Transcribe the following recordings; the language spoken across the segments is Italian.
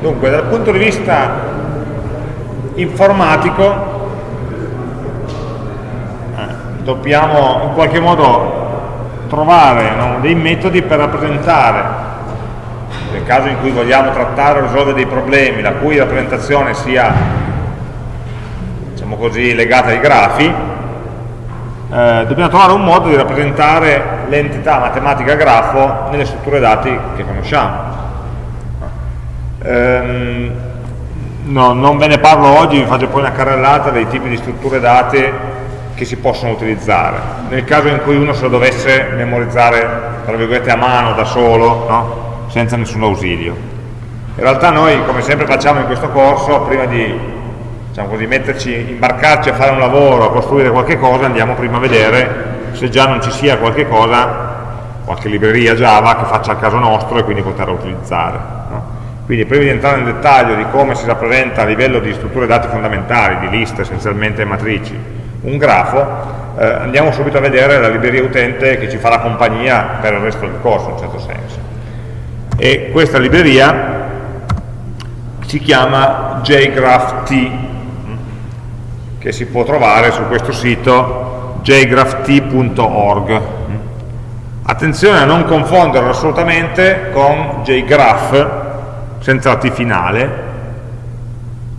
Dunque, dal punto di vista informatico, eh, dobbiamo in qualche modo trovare no, dei metodi per rappresentare, nel caso in cui vogliamo trattare o risolvere dei problemi, la cui rappresentazione sia, diciamo così, legata ai grafi, eh, dobbiamo trovare un modo di rappresentare l'entità matematica grafo nelle strutture dati che conosciamo. Ehm, no, non ve ne parlo oggi, vi faccio poi una carrellata dei tipi di strutture date che si possono utilizzare. Nel caso in cui uno se lo dovesse memorizzare, tra virgolette, a mano, da solo, no? senza nessun ausilio. In realtà noi, come sempre facciamo in questo corso, prima di diciamo così, metterci, imbarcarci a fare un lavoro, a costruire qualche cosa, andiamo prima a vedere se già non ci sia qualche cosa, qualche libreria Java che faccia il caso nostro e quindi poterla utilizzare. Quindi prima di entrare nel dettaglio di come si rappresenta a livello di strutture dati fondamentali, di liste essenzialmente matrici, un grafo, eh, andiamo subito a vedere la libreria utente che ci farà compagnia per il resto del corso in un certo senso. E questa libreria si chiama jgraph-t che si può trovare su questo sito jgraph.t.org attenzione a non confonderlo assolutamente con jgraph senza la T finale,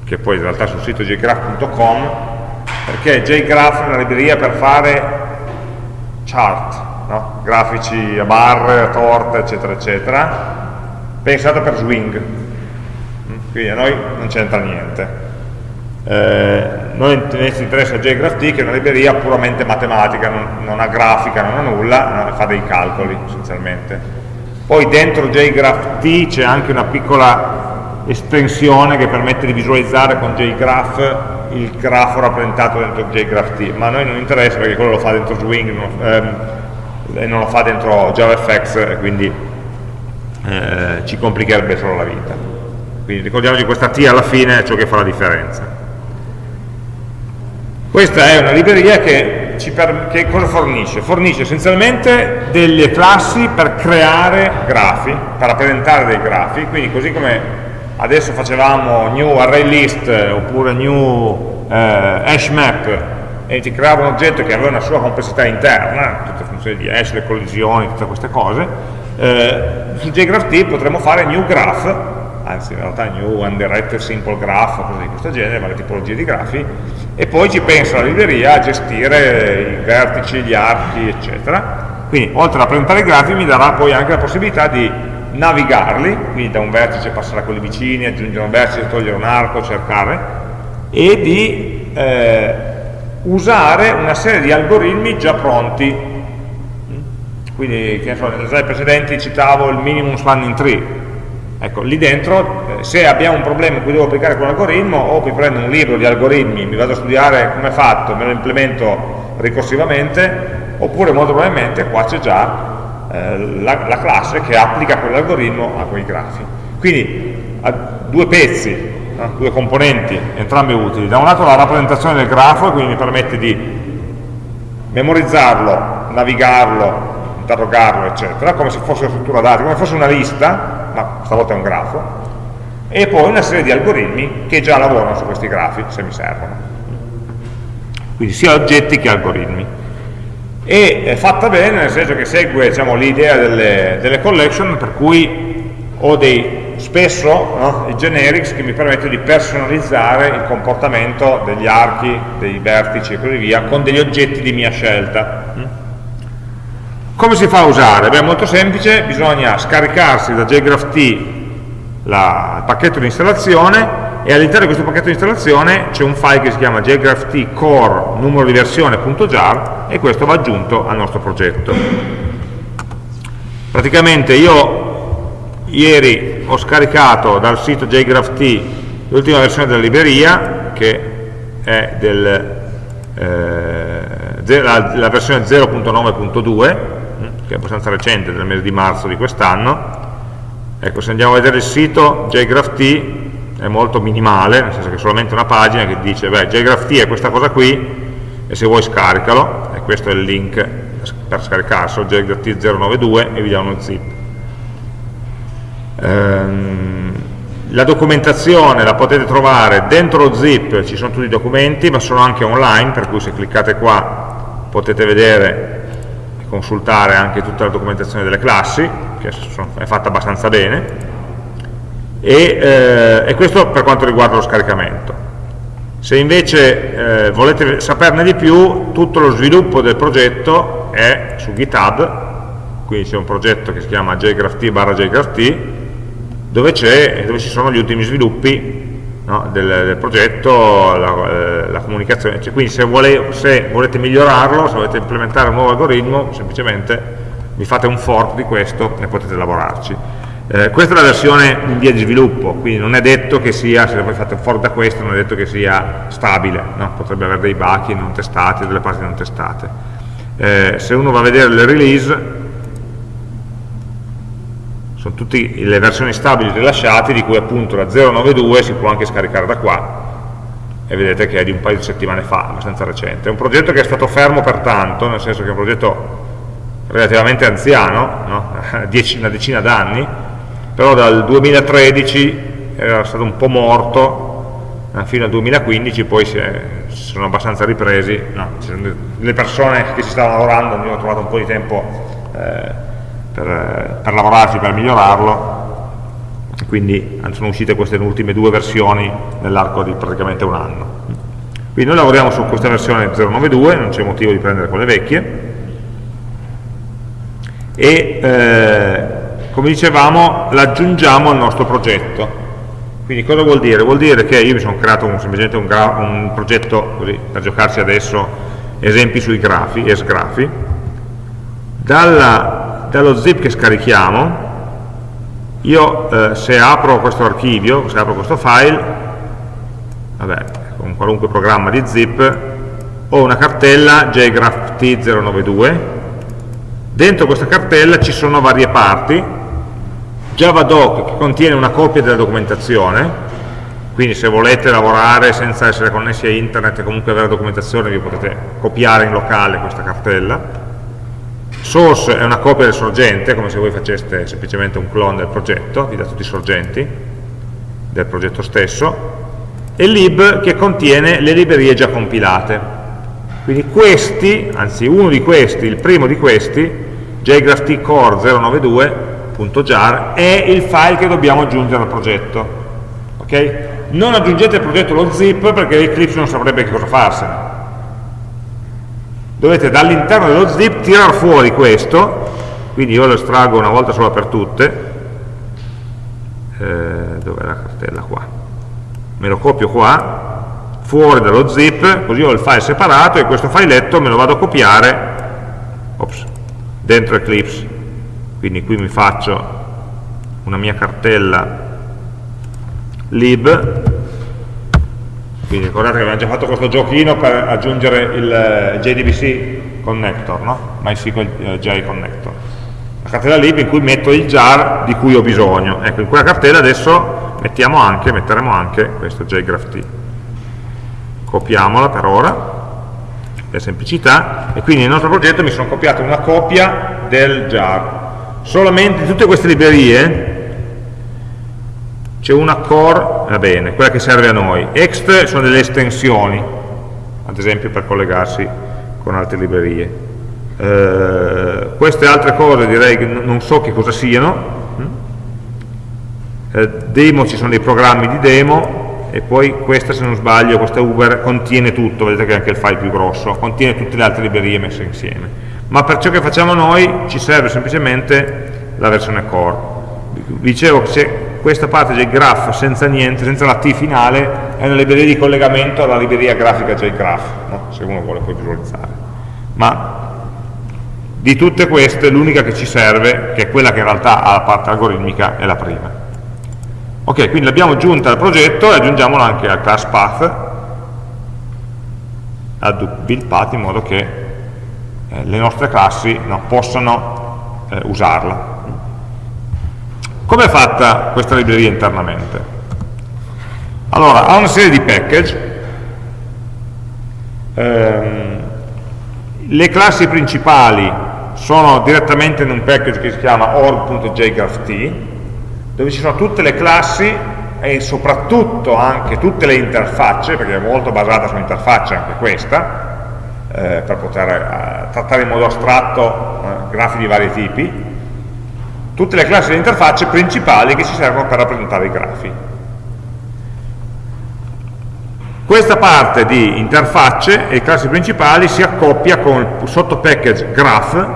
che poi in realtà sul sito jgraph.com, perché jgraph è una libreria per fare chart, no? grafici a barre, a torte, eccetera, eccetera, pensata per swing. Quindi a noi non c'entra niente. Eh, noi ci interessa jgraph.t che è una libreria puramente matematica, non, non ha grafica, non ha nulla, fa dei calcoli essenzialmente poi dentro JGraph-T c'è anche una piccola estensione che permette di visualizzare con JGraph il grafo rappresentato dentro JGraph-T, ma a noi non interessa perché quello lo fa dentro Swing ehm, e non lo fa dentro JavaFX quindi eh, ci complicherebbe solo la vita. Quindi ricordiamoci questa T alla fine è ciò che fa la differenza. Questa è una libreria che che cosa fornisce? Fornisce essenzialmente delle classi per creare grafi, per rappresentare dei grafi, quindi così come adesso facevamo new array list oppure new eh, hash map e ti creava un oggetto che aveva una sua complessità interna, tutte le funzioni di hash, le collisioni, tutte queste cose, eh, su JGraphT potremmo fare new graph anzi in realtà new undirected simple graph, cose di questo genere, varie tipologie di grafi, e poi ci pensa la libreria a gestire i vertici, gli archi, eccetera. Quindi oltre a presentare i grafi mi darà poi anche la possibilità di navigarli, quindi da un vertice passare a quelli vicini, aggiungere un vertice, togliere un arco, cercare, e di eh, usare una serie di algoritmi già pronti. Quindi, che ne so, nelle slide precedenti citavo il minimum spanning tree, Ecco, lì dentro, eh, se abbiamo un problema in cui devo applicare quell'algoritmo, o mi prendo un libro di algoritmi, mi vado a studiare come è fatto, me lo implemento ricorsivamente, oppure molto probabilmente qua c'è già eh, la, la, classe che applica quell'algoritmo a quei grafi. Quindi ha due pezzi, no? due componenti, entrambi utili. Da un lato la rappresentazione del grafo, quindi mi permette di memorizzarlo, navigarlo, interrogarlo, eccetera, come se fosse una struttura dati, come se fosse una lista, ma stavolta è un grafo, e poi una serie di algoritmi che già lavorano su questi grafi, se mi servono. Quindi sia oggetti che algoritmi. E è fatta bene nel senso che segue diciamo, l'idea delle, delle, collection, per cui ho dei, spesso no, i generics che mi permettono di personalizzare il comportamento degli archi, dei vertici e così via, con degli oggetti di mia scelta. Come si fa a usare? Beh, è molto semplice, bisogna scaricarsi da jgraph-t il pacchetto di installazione e all'interno di questo pacchetto di installazione c'è un file che si chiama jgraph-t core numero di versione.jar e questo va aggiunto al nostro progetto. Praticamente io ieri ho scaricato dal sito jgraph-t l'ultima versione della libreria che è del, eh, la, la versione 0.9.2 che è abbastanza recente, del mese di marzo di quest'anno. Ecco, se andiamo a vedere il sito, JGraphT è molto minimale, nel senso che è solamente una pagina che dice, beh, JGraphT è questa cosa qui, e se vuoi scaricalo, e questo è il link per scaricarselo, JGraphT 092, e vi dà uno zip. Ehm, la documentazione la potete trovare dentro lo zip, ci sono tutti i documenti, ma sono anche online, per cui se cliccate qua potete vedere consultare anche tutta la documentazione delle classi, che è fatta abbastanza bene, e, eh, e questo per quanto riguarda lo scaricamento. Se invece eh, volete saperne di più, tutto lo sviluppo del progetto è su GitHub, quindi c'è un progetto che si chiama jgrapht barra jgrapht, dove, dove, ci sono gli ultimi sviluppi no, del, del, progetto, la, eh, la comunicazione, cioè, quindi se, vuole, se, volete migliorarlo, se volete implementare un nuovo algoritmo, semplicemente vi fate un fork di questo e potete lavorarci. Eh, questa è la versione in via di sviluppo, quindi non è detto che sia, se poi fate un fork da questo, non è detto che sia stabile, no? potrebbe avere dei buchi non testati, delle parti non testate. Eh, se uno va a vedere le release, sono tutte le versioni stabili rilasciate di cui appunto la 092 si può anche scaricare da qua e vedete che è di un paio di settimane fa, abbastanza recente. È un progetto che è stato fermo per tanto, nel senso che è un progetto relativamente anziano, no? una decina d'anni, però dal 2013 era stato un po' morto fino al 2015, poi si, è, si sono abbastanza ripresi, no, le persone che ci stavano lavorando hanno trovato un po' di tempo eh, per, per lavorarci, per migliorarlo, quindi sono uscite queste ultime due versioni nell'arco di praticamente un anno. Quindi noi lavoriamo su questa versione 092, non c'è motivo di prendere quelle vecchie, e eh, come dicevamo l'aggiungiamo al nostro progetto. Quindi cosa vuol dire? Vuol dire che io mi sono creato un, semplicemente un, un progetto così, per giocarci adesso esempi sui grafi, esgrafi, dalla dallo zip che scarichiamo. Io eh, se apro questo archivio, se apro questo file vabbè, con qualunque programma di zip ho una cartella jgraph-t092 dentro questa cartella ci sono varie parti. Javadoc che contiene una copia della documentazione. Quindi se volete lavorare senza essere connessi a internet e comunque avere documentazione vi potete copiare in locale questa cartella source è una copia del sorgente, come se voi faceste semplicemente un clone del progetto, vi dà tutti i sorgenti del progetto stesso, e lib che contiene le librerie già compilate. Quindi questi, anzi uno di questi, il primo di questi, jgraph-core092.jar, è il file che dobbiamo aggiungere al progetto. Okay? Non aggiungete al progetto lo zip perché Eclipse non saprebbe che cosa farsene dovete dall'interno dello zip tirare fuori questo, quindi io lo estraggo una volta sola per tutte, eh, dov'è la cartella? Qua? Me lo copio qua, fuori dallo zip, così ho il file separato e questo filetto me lo vado a copiare. Ops, dentro Eclipse. Quindi qui mi faccio una mia cartella lib quindi ricordate che abbiamo già fatto questo giochino per aggiungere il eh, JDBC connector, no? MySQL eh, J connector. La cartella lib in cui metto il jar di cui ho bisogno. Ecco, in quella cartella adesso mettiamo anche, metteremo anche questo jgraph Copiamola per ora, per semplicità, e quindi nel nostro progetto mi sono copiato una copia del jar. Solamente tutte queste librerie c'è una core, va bene, quella che serve a noi, ext sono delle estensioni, ad esempio per collegarsi con altre librerie. Eh, queste altre cose direi che non so che cosa siano, eh, demo ci sono dei programmi di demo e poi questa se non sbaglio, questa Uber contiene tutto, vedete che è anche il file più grosso, contiene tutte le altre librerie messe insieme. Ma per ciò che facciamo noi ci serve semplicemente la versione core. Vi dicevo che c'è questa parte JGraph senza niente, senza la T finale, è una libreria di collegamento alla libreria grafica JGraph, no? se uno vuole poi visualizzare. Ma di tutte queste l'unica che ci serve, che è quella che in realtà ha la parte algoritmica, è la prima. Ok, quindi l'abbiamo aggiunta al progetto e aggiungiamola anche al class path, al build path, in modo che eh, le nostre classi no, possano eh, usarla. Come è fatta questa libreria internamente? Allora, ha una serie di package, ehm, le classi principali sono direttamente in un package che si chiama org.jgrapht, dove ci sono tutte le classi e soprattutto anche tutte le interfacce, perché è molto basata su interfacce anche questa, eh, per poter eh, trattare in modo astratto eh, grafi di vari tipi, tutte le classi di interfacce principali che ci servono per rappresentare i grafi. Questa parte di interfacce e classi principali si accoppia con il sottopackage graph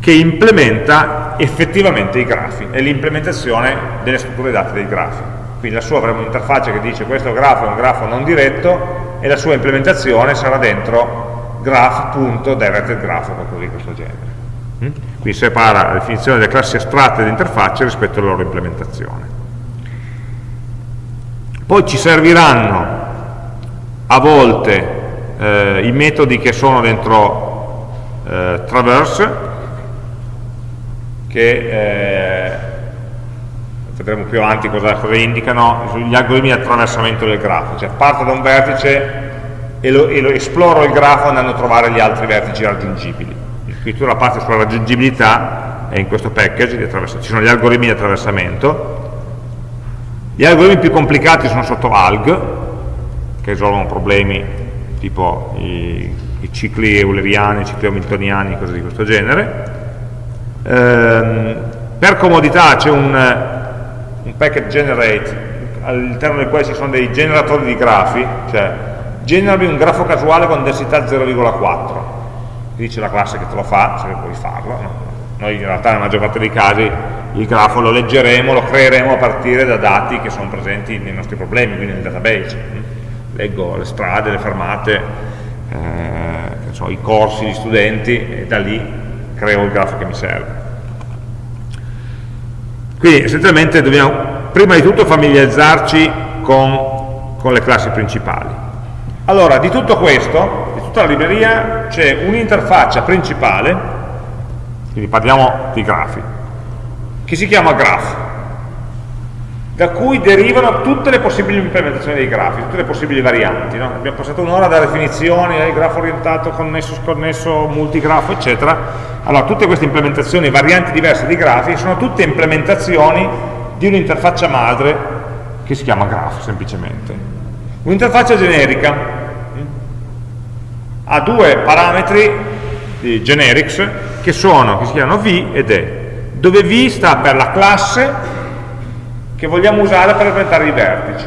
che implementa effettivamente i grafi, è l'implementazione delle strutture date dei grafi. Quindi lassù avremo un'interfaccia che dice questo grafo è un grafo non diretto e la sua implementazione sarà dentro graph.directedgraph o qualcosa di questo genere. Mm? Quindi separa la definizione delle classi astratte di interfacce rispetto alla loro implementazione. Poi ci serviranno a volte eh, i metodi che sono dentro eh, traverse che eh, vedremo più avanti cosa, cosa, indicano gli algoritmi di attraversamento del grafo cioè parto da un vertice e lo, e lo esploro il grafo andando a trovare gli altri vertici raggiungibili la parte sulla raggiungibilità è in questo package ci sono gli algoritmi di attraversamento gli algoritmi più complicati sono sotto alg che risolvono problemi tipo i, i cicli euleriani, i cicli hamiltoniani, cose di questo genere. Ehm, per comodità c'è un, un packet generate all'interno del quale ci sono dei generatori di grafi, cioè generami un grafo casuale con densità 0,4, dice la classe che te lo fa, se puoi farlo, no? noi in realtà nella maggior parte dei casi il grafo lo leggeremo, lo creeremo a partire da dati che sono presenti nei nostri problemi, quindi nel database leggo le strade, le fermate, eh, so, i corsi di studenti e da lì creo il grafo che mi serve. Quindi essenzialmente dobbiamo prima di tutto familiarizzarci con, con le classi principali. Allora, di tutto questo, tutta la libreria, c'è un'interfaccia principale, quindi parliamo di grafi, che si chiama graph da cui derivano tutte le possibili implementazioni dei grafi, tutte le possibili varianti. No? Abbiamo passato un'ora da definizioni, eh, grafo orientato, connesso, sconnesso, multigrafo, eccetera. Allora, tutte queste implementazioni, varianti diverse di grafi, sono tutte implementazioni di un'interfaccia madre che si chiama graph, semplicemente. Un'interfaccia generica ha due parametri di generics che sono, che si chiamano v ed e, dove v sta per la classe che vogliamo usare per rappresentare i vertici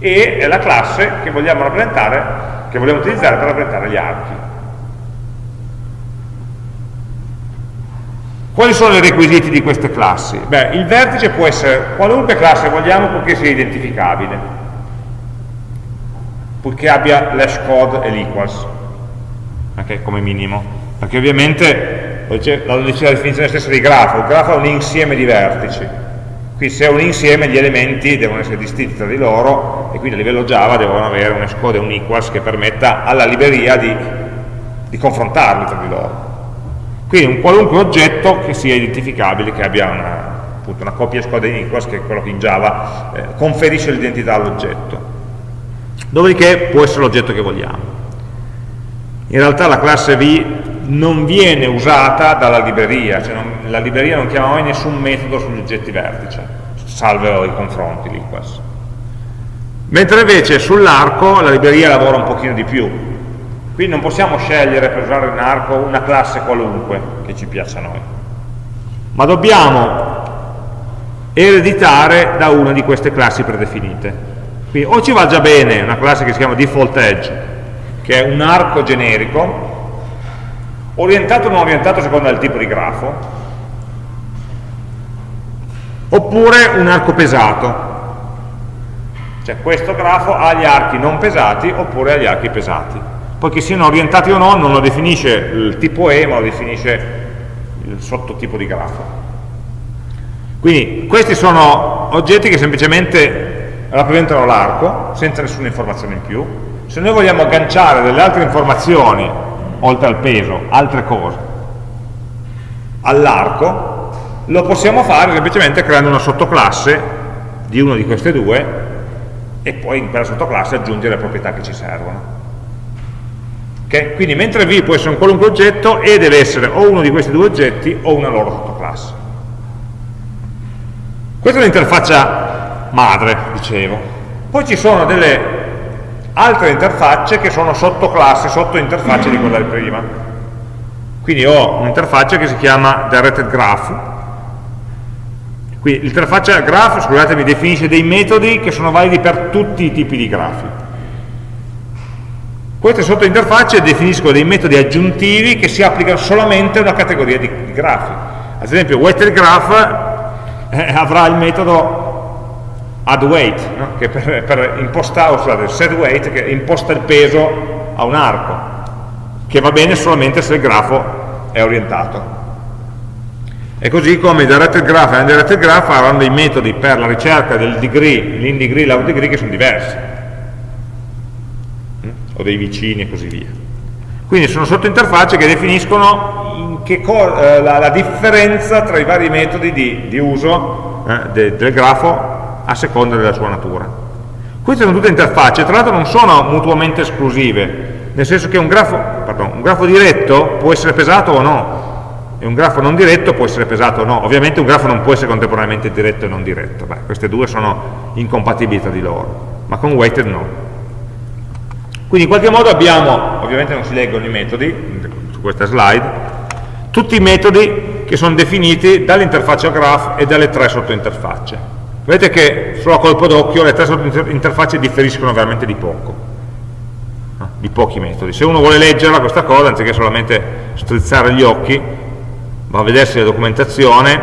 e è la classe che vogliamo rappresentare, che vogliamo utilizzare per rappresentare gli archi. Quali sono i requisiti di queste classi? Beh, il vertice può essere qualunque classe vogliamo purché sia identificabile, purché abbia l'hash code e l'equals, okay, come minimo. Perché ovviamente, lo dice la definizione stessa di grafo, il grafo è un insieme di vertici, Qui se è un insieme gli elementi devono essere distinti tra di loro e quindi a livello Java devono avere un escode e un equals che permetta alla libreria di, di confrontarli tra di loro. Quindi un qualunque oggetto che sia identificabile, che abbia una, appunto, una copia escode e equals, che è quello che in Java eh, conferisce l'identità all'oggetto. Dopodiché può essere l'oggetto che vogliamo. In realtà la classe V non viene usata dalla libreria, cioè non, la libreria non chiama mai nessun metodo sugli oggetti vertice, salvo i confronti l'equals. Mentre invece sull'arco la libreria lavora un pochino di più, qui non possiamo scegliere per usare in arco una classe qualunque che ci piaccia a noi, ma dobbiamo ereditare da una di queste classi predefinite. Quindi o ci va già bene una classe che si chiama default edge, che è un arco generico, orientato o non orientato secondo il tipo di grafo, oppure un arco pesato, cioè questo grafo ha gli archi non pesati oppure ha gli archi pesati. Poi che siano orientati o no non lo definisce il tipo E, ma lo definisce il sottotipo di grafo. Quindi questi sono oggetti che semplicemente rappresentano l'arco, senza nessuna informazione in più. Se noi vogliamo agganciare delle altre informazioni oltre al peso, altre cose, all'arco, lo possiamo fare semplicemente creando una sottoclasse di una di queste due e poi in quella sottoclasse aggiungere le proprietà che ci servono. Okay? Quindi mentre V può essere un qualunque oggetto, E deve essere o uno di questi due oggetti o una loro sottoclasse. Questa è l'interfaccia madre, dicevo. Poi ci sono delle altre interfacce che sono sottoclassi, sottointerfacce di quella di prima. Quindi ho un'interfaccia che si chiama Directed Graph. Qui l'interfaccia graph, scusatemi, definisce dei metodi che sono validi per tutti i tipi di grafi. Queste sottointerfacce definiscono dei metodi aggiuntivi che si applicano solamente a una categoria di, grafi. Ad esempio, weighted graph eh, avrà il metodo addWeight, no? che per, per impostare, scusate, setWeight, che imposta il peso a un arco, che va bene solamente se il grafo è orientato. E così come il directed graph e l'indirected graph avranno dei metodi per la ricerca del degree, l'in degree l'out degree che sono diversi, mm? o dei vicini e così via. Quindi sono sottointerfacce che definiscono eh, la, la, differenza tra i vari metodi di, di uso eh, de, del grafo a seconda della sua natura. Queste sono tutte interfacce, tra l'altro non sono mutuamente esclusive, nel senso che un grafo, pardon, un grafo diretto può essere pesato o no, e un grafo non diretto può essere pesato o no. Ovviamente un grafo non può essere contemporaneamente diretto e non diretto, Beh, queste due sono incompatibili tra di loro, ma con weighted no. Quindi in qualche modo abbiamo, ovviamente non si leggono i metodi, su questa slide, tutti i metodi che sono definiti dall'interfaccia graph e dalle tre sottointerfacce. Vedete che solo a colpo d'occhio le tre sottointerfacce differiscono veramente di poco, di pochi metodi. Se uno vuole leggerla questa cosa, anziché solamente strizzare gli occhi, va a vedersi la documentazione,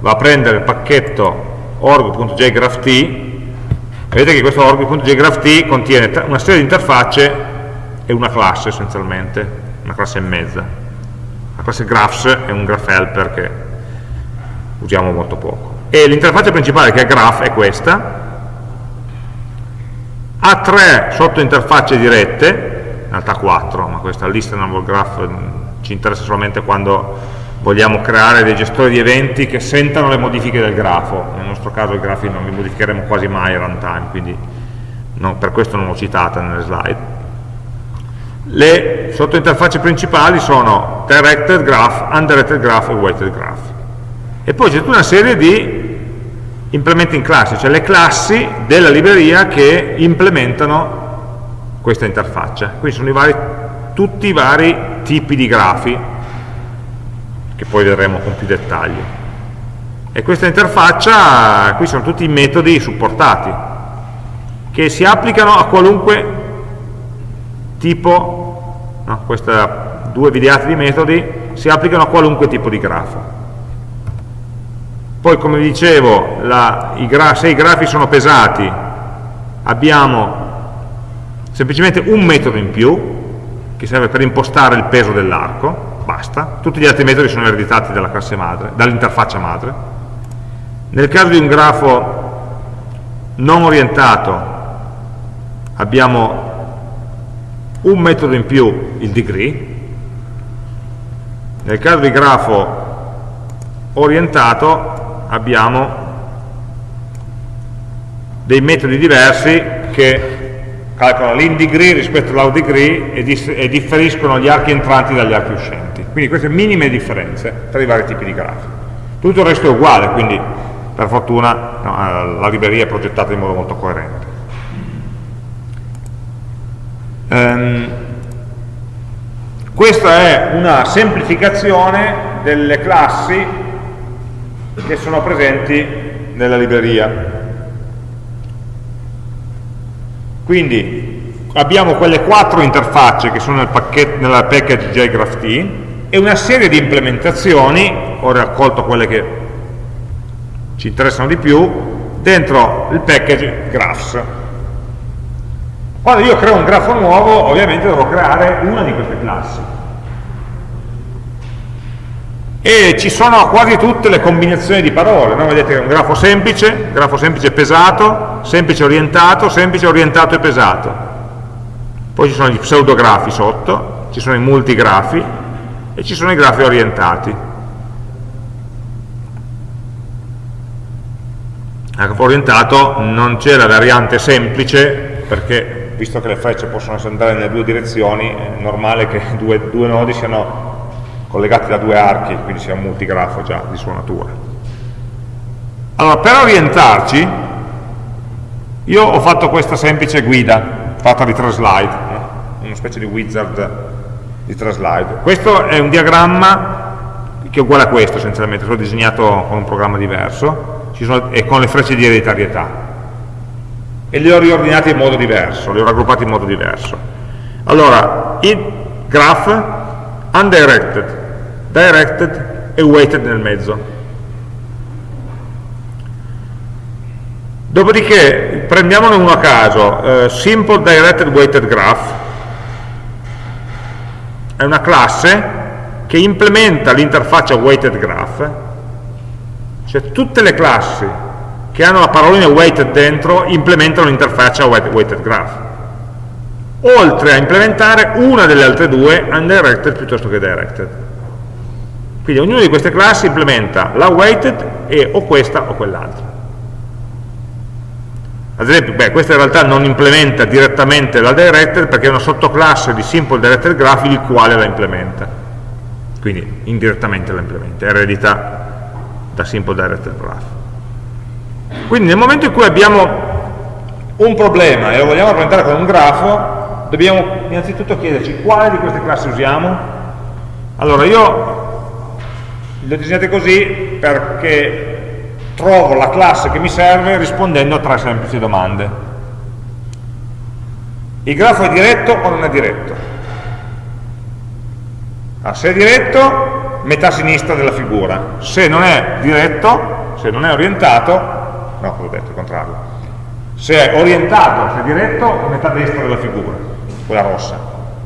va a prendere il pacchetto org.jgrapht vedete che questo org.jgraph contiene una serie di interfacce e una classe essenzialmente, una classe e mezza. La classe graphs è un graph helper che usiamo molto poco. E l'interfaccia principale che è graph è questa, ha tre sottointerfacce dirette, in realtà quattro, ma questa listenable graph ci interessa solamente quando vogliamo creare dei gestori di eventi che sentano le modifiche del grafo, nel nostro caso i grafi non li modificheremo quasi mai a runtime, quindi no, per questo non l'ho citata nelle slide. Le sottointerfacce principali sono directed graph, undirected graph e weighted graph. E poi c'è tutta una serie di implementing classi, cioè le classi della libreria che implementano questa interfaccia. Quindi sono i vari, tutti i vari tipi di grafi che poi vedremo con più dettaglio. E questa interfaccia, qui sono tutti i metodi supportati, che si applicano a qualunque tipo, no, questi due videati di metodi, si applicano a qualunque tipo di grafo. Poi, come dicevo, la, i se i grafi sono pesati, abbiamo semplicemente un metodo in più, che serve per impostare il peso dell'arco, basta, tutti gli altri metodi sono ereditati dalla classe madre, dall'interfaccia madre. Nel caso di un grafo non orientato abbiamo un metodo in più, il degree, nel caso di grafo orientato abbiamo dei metodi diversi che calcolano l'in degree rispetto all'out degree e, e, differiscono gli archi entranti dagli archi uscenti. Quindi queste minime differenze tra i vari tipi di grafi. Tutto il resto è uguale, quindi per fortuna no, eh, la libreria è progettata in modo molto coerente. Um, questa è una semplificazione delle classi che sono presenti nella libreria Quindi abbiamo quelle quattro interfacce che sono nel, pacchetto, nella package JGraphT e una serie di implementazioni, ho raccolto quelle che ci interessano di più, dentro il package graphs. Quando io creo un grafo nuovo, ovviamente devo creare una di queste classi e ci sono quasi tutte le combinazioni di parole, no? vedete che è un grafo semplice, grafo semplice pesato, semplice orientato, semplice orientato e pesato. Poi ci sono gli pseudografi sotto, ci sono i multigrafi e ci sono i grafi orientati. Grafo orientato non c'è la variante semplice perché visto che le frecce possono andare nelle due direzioni è normale che due, due nodi siano collegati da due archi, quindi sia un multigrafo già di sua natura. Allora, per orientarci, io ho fatto questa semplice guida, fatta di tre slide, eh? una specie di wizard di tre slide. Questo è un diagramma che è uguale a questo essenzialmente, l'ho disegnato con un programma diverso sono, e con le frecce di ereditarietà. E li ho riordinati in modo diverso, li ho raggruppati in modo diverso. Allora, il graph, undirected, directed e weighted nel mezzo. Dopodiché prendiamone uno a caso, eh, Simple Directed Weighted Graph, è una classe che implementa l'interfaccia Weighted Graph, cioè tutte le classi che hanno la parolina weighted dentro implementano l'interfaccia weighted graph. Oltre a implementare una delle altre due undirected piuttosto che directed quindi ognuna di queste classi implementa la weighted e o questa o quell'altra. Ad esempio, beh, questa in realtà non implementa direttamente la directed perché è una sottoclasse di simple directed graph il quale la implementa. Quindi indirettamente la implementa, eredita da simple directed graph. Quindi nel momento in cui abbiamo un problema e lo vogliamo rappresentare con un grafo dobbiamo innanzitutto chiederci quale di queste classi usiamo. Allora io le ho disegnate così perché trovo la classe che mi serve rispondendo a tre semplici domande. Il grafo è diretto o non è diretto? Ah, se è diretto, metà sinistra della figura. Se non è diretto, se non è orientato, no, ho detto, il contrario. Se è orientato, se è diretto, metà destra della figura, quella rossa.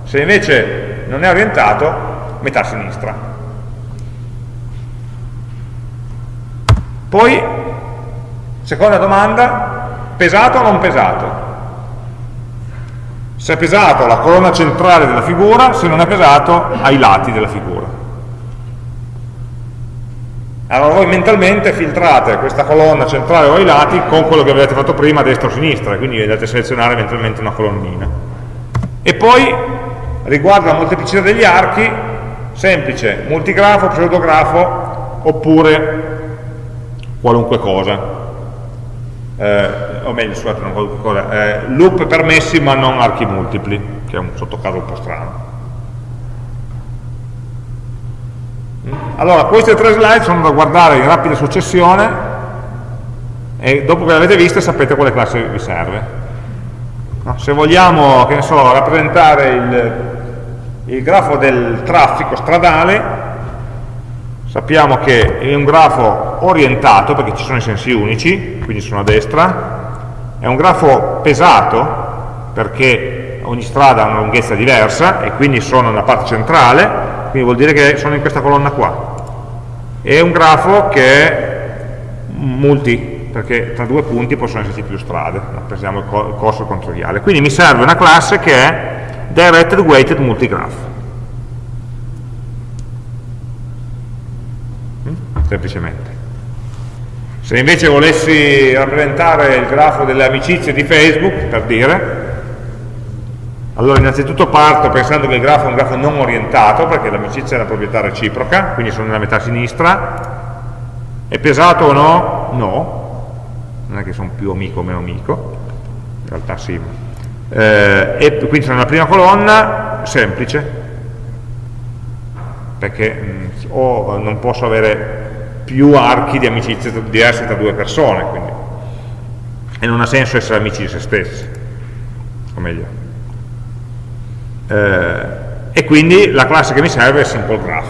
Se invece non è orientato, metà sinistra. Poi, seconda domanda, pesato o non pesato? Se è pesato la colonna centrale della figura, se non è pesato ai lati della figura. Allora voi mentalmente filtrate questa colonna centrale o ai lati con quello che avete fatto prima, destra o sinistra, quindi andate a selezionare mentalmente una colonnina. E poi, riguardo la molteplicità degli archi, semplice, multigrafo, pseudografo, oppure qualunque cosa, eh, o meglio, scusate, non qualunque cosa, eh, loop permessi ma non archi multipli, che è un sottocaso un po' strano. Allora, queste tre slide sono da guardare in rapida successione e dopo che le avete viste sapete quale classe vi serve. No? Se vogliamo, che ne so, rappresentare il, il grafo del traffico stradale, sappiamo che è un grafo orientato perché ci sono i sensi unici, quindi sono a destra, è un grafo pesato perché ogni strada ha una lunghezza diversa e quindi sono nella parte centrale, quindi vuol dire che sono in questa colonna qua. È un grafo che è multi, perché tra due punti possono esserci più strade, rappresentiamo il corso controviale. Quindi mi serve una classe che è Directed Weighted Multigraph. Semplicemente. Se invece volessi rappresentare il grafo delle amicizie di Facebook, per dire, allora innanzitutto parto pensando che il grafo è un grafo non orientato, perché l'amicizia è una proprietà reciproca, quindi sono nella metà sinistra, è pesato o no? No, non è che sono più amico o meno amico, in realtà sì, eh, e quindi sono nella prima colonna, semplice, perché mh, mm, o non posso avere più archi di amicizia diversi tra due persone, quindi. e non ha senso essere amici di se stessi, o meglio. Eh, e quindi la classe che mi serve è simple graph.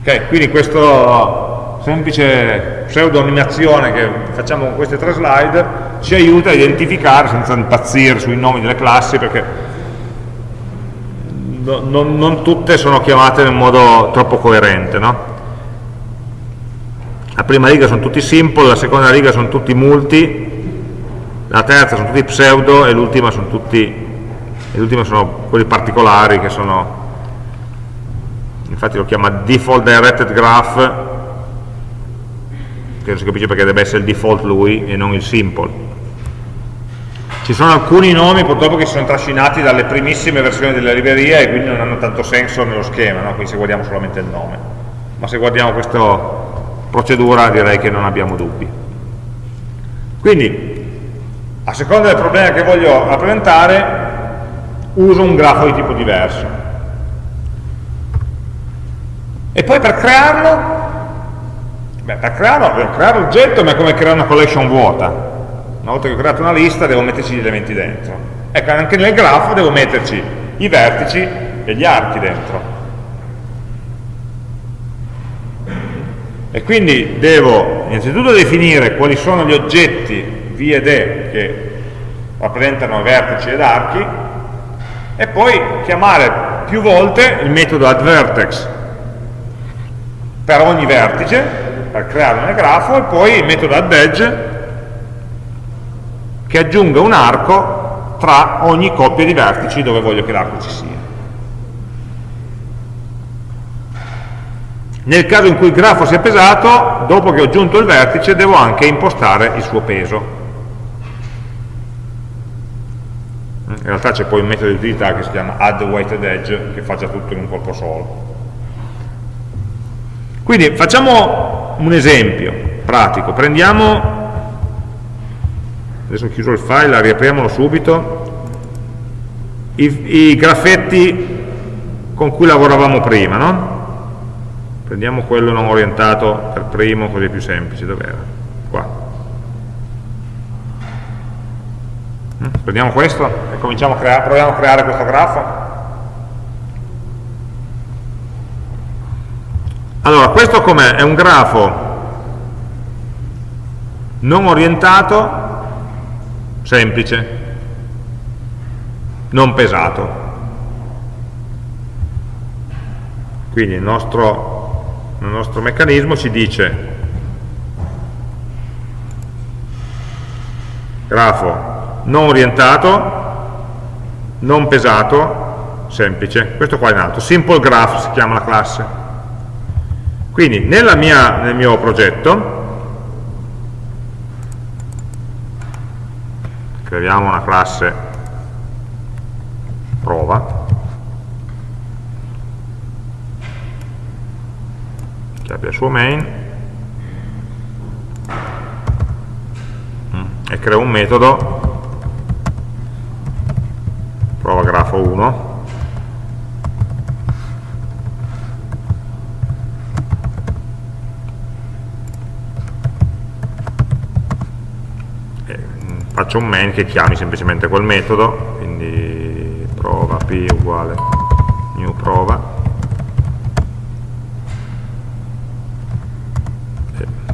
Ok, quindi questa semplice pseudonimazione che facciamo con queste tre slide ci aiuta a identificare, senza impazzire sui nomi delle classi, perché no, non, non, tutte sono chiamate in modo troppo coerente. No? La prima riga sono tutti simple, la seconda riga sono tutti multi, la terza sono tutti pseudo e l'ultima sono tutti l'ultima sono quelli particolari che sono infatti lo chiama default directed graph che non si capisce perché deve essere il default lui e non il simple ci sono alcuni nomi purtroppo che si sono trascinati dalle primissime versioni della libreria e quindi non hanno tanto senso nello schema, no? quindi se guardiamo solamente il nome. Ma se guardiamo questo procedura direi che non abbiamo dubbi. Quindi, a seconda del problema che voglio rappresentare, uso un grafo di tipo diverso. E poi per crearlo, beh, per crearlo, devo creare l'oggetto, ma è come creare una collection vuota. Una volta che ho creato una lista, devo metterci gli elementi dentro. Ecco, anche nel grafo devo metterci i vertici e gli archi dentro. E quindi devo innanzitutto definire quali sono gli oggetti V ed E che rappresentano vertici ed archi e poi chiamare più volte il metodo addVertex per ogni vertice, per creare un grafo, e poi il metodo addEdge che aggiunga un arco tra ogni coppia di vertici dove voglio che l'arco ci sia. Nel caso in cui il grafo sia pesato, dopo che ho aggiunto il vertice, devo anche impostare il suo peso. In realtà c'è poi un metodo di utilità che si chiama add weighted edge, che faccia tutto in un colpo solo. Quindi facciamo un esempio pratico, prendiamo, adesso ho chiuso il file, riapriamolo subito, i, i graffetti con cui lavoravamo prima, no? Prendiamo quello non orientato per primo, così è più semplice, dov'era? Qua. Mm? Prendiamo questo e cominciamo a creare, proviamo a creare questo grafo. Allora, questo com'è? È un grafo non orientato, semplice, non pesato. Quindi il nostro, il nostro meccanismo ci dice grafo non orientato, non pesato, semplice. Questo qua è in alto. Simple graph si chiama la classe. Quindi mia, nel mio progetto creiamo una classe. Prova. Che abbia il suo main. Mm, e creo un metodo. Prova grafo 1 faccio un main che chiami semplicemente quel metodo quindi prova p uguale new prova.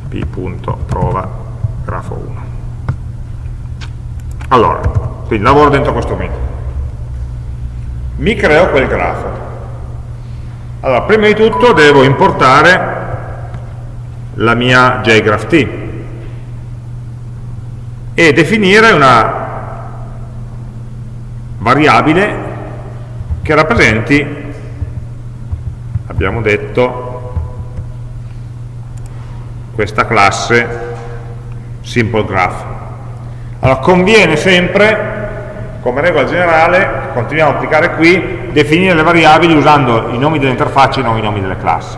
P.prova grafo 1 allora quindi lavoro dentro questo metodo. Mi creo quel grafo. Allora prima di tutto devo importare la mia jgraph e definire una variabile che rappresenti, abbiamo detto, questa classe simple graph. Allora conviene sempre, come regola generale, continuiamo a applicare qui, definire le variabili usando i nomi delle interfacce e non i nomi delle classi.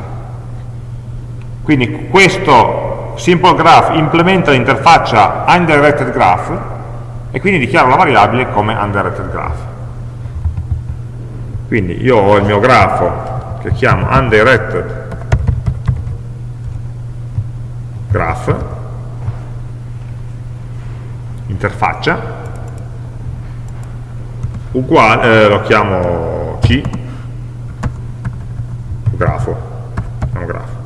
Quindi questo simple graph implementa l'interfaccia undirected graph e quindi dichiaro la variabile come undirected graph. Quindi io ho il mio grafo che chiamo undirected graph, interfaccia, uguale, eh, lo chiamo C, grafo, grafo,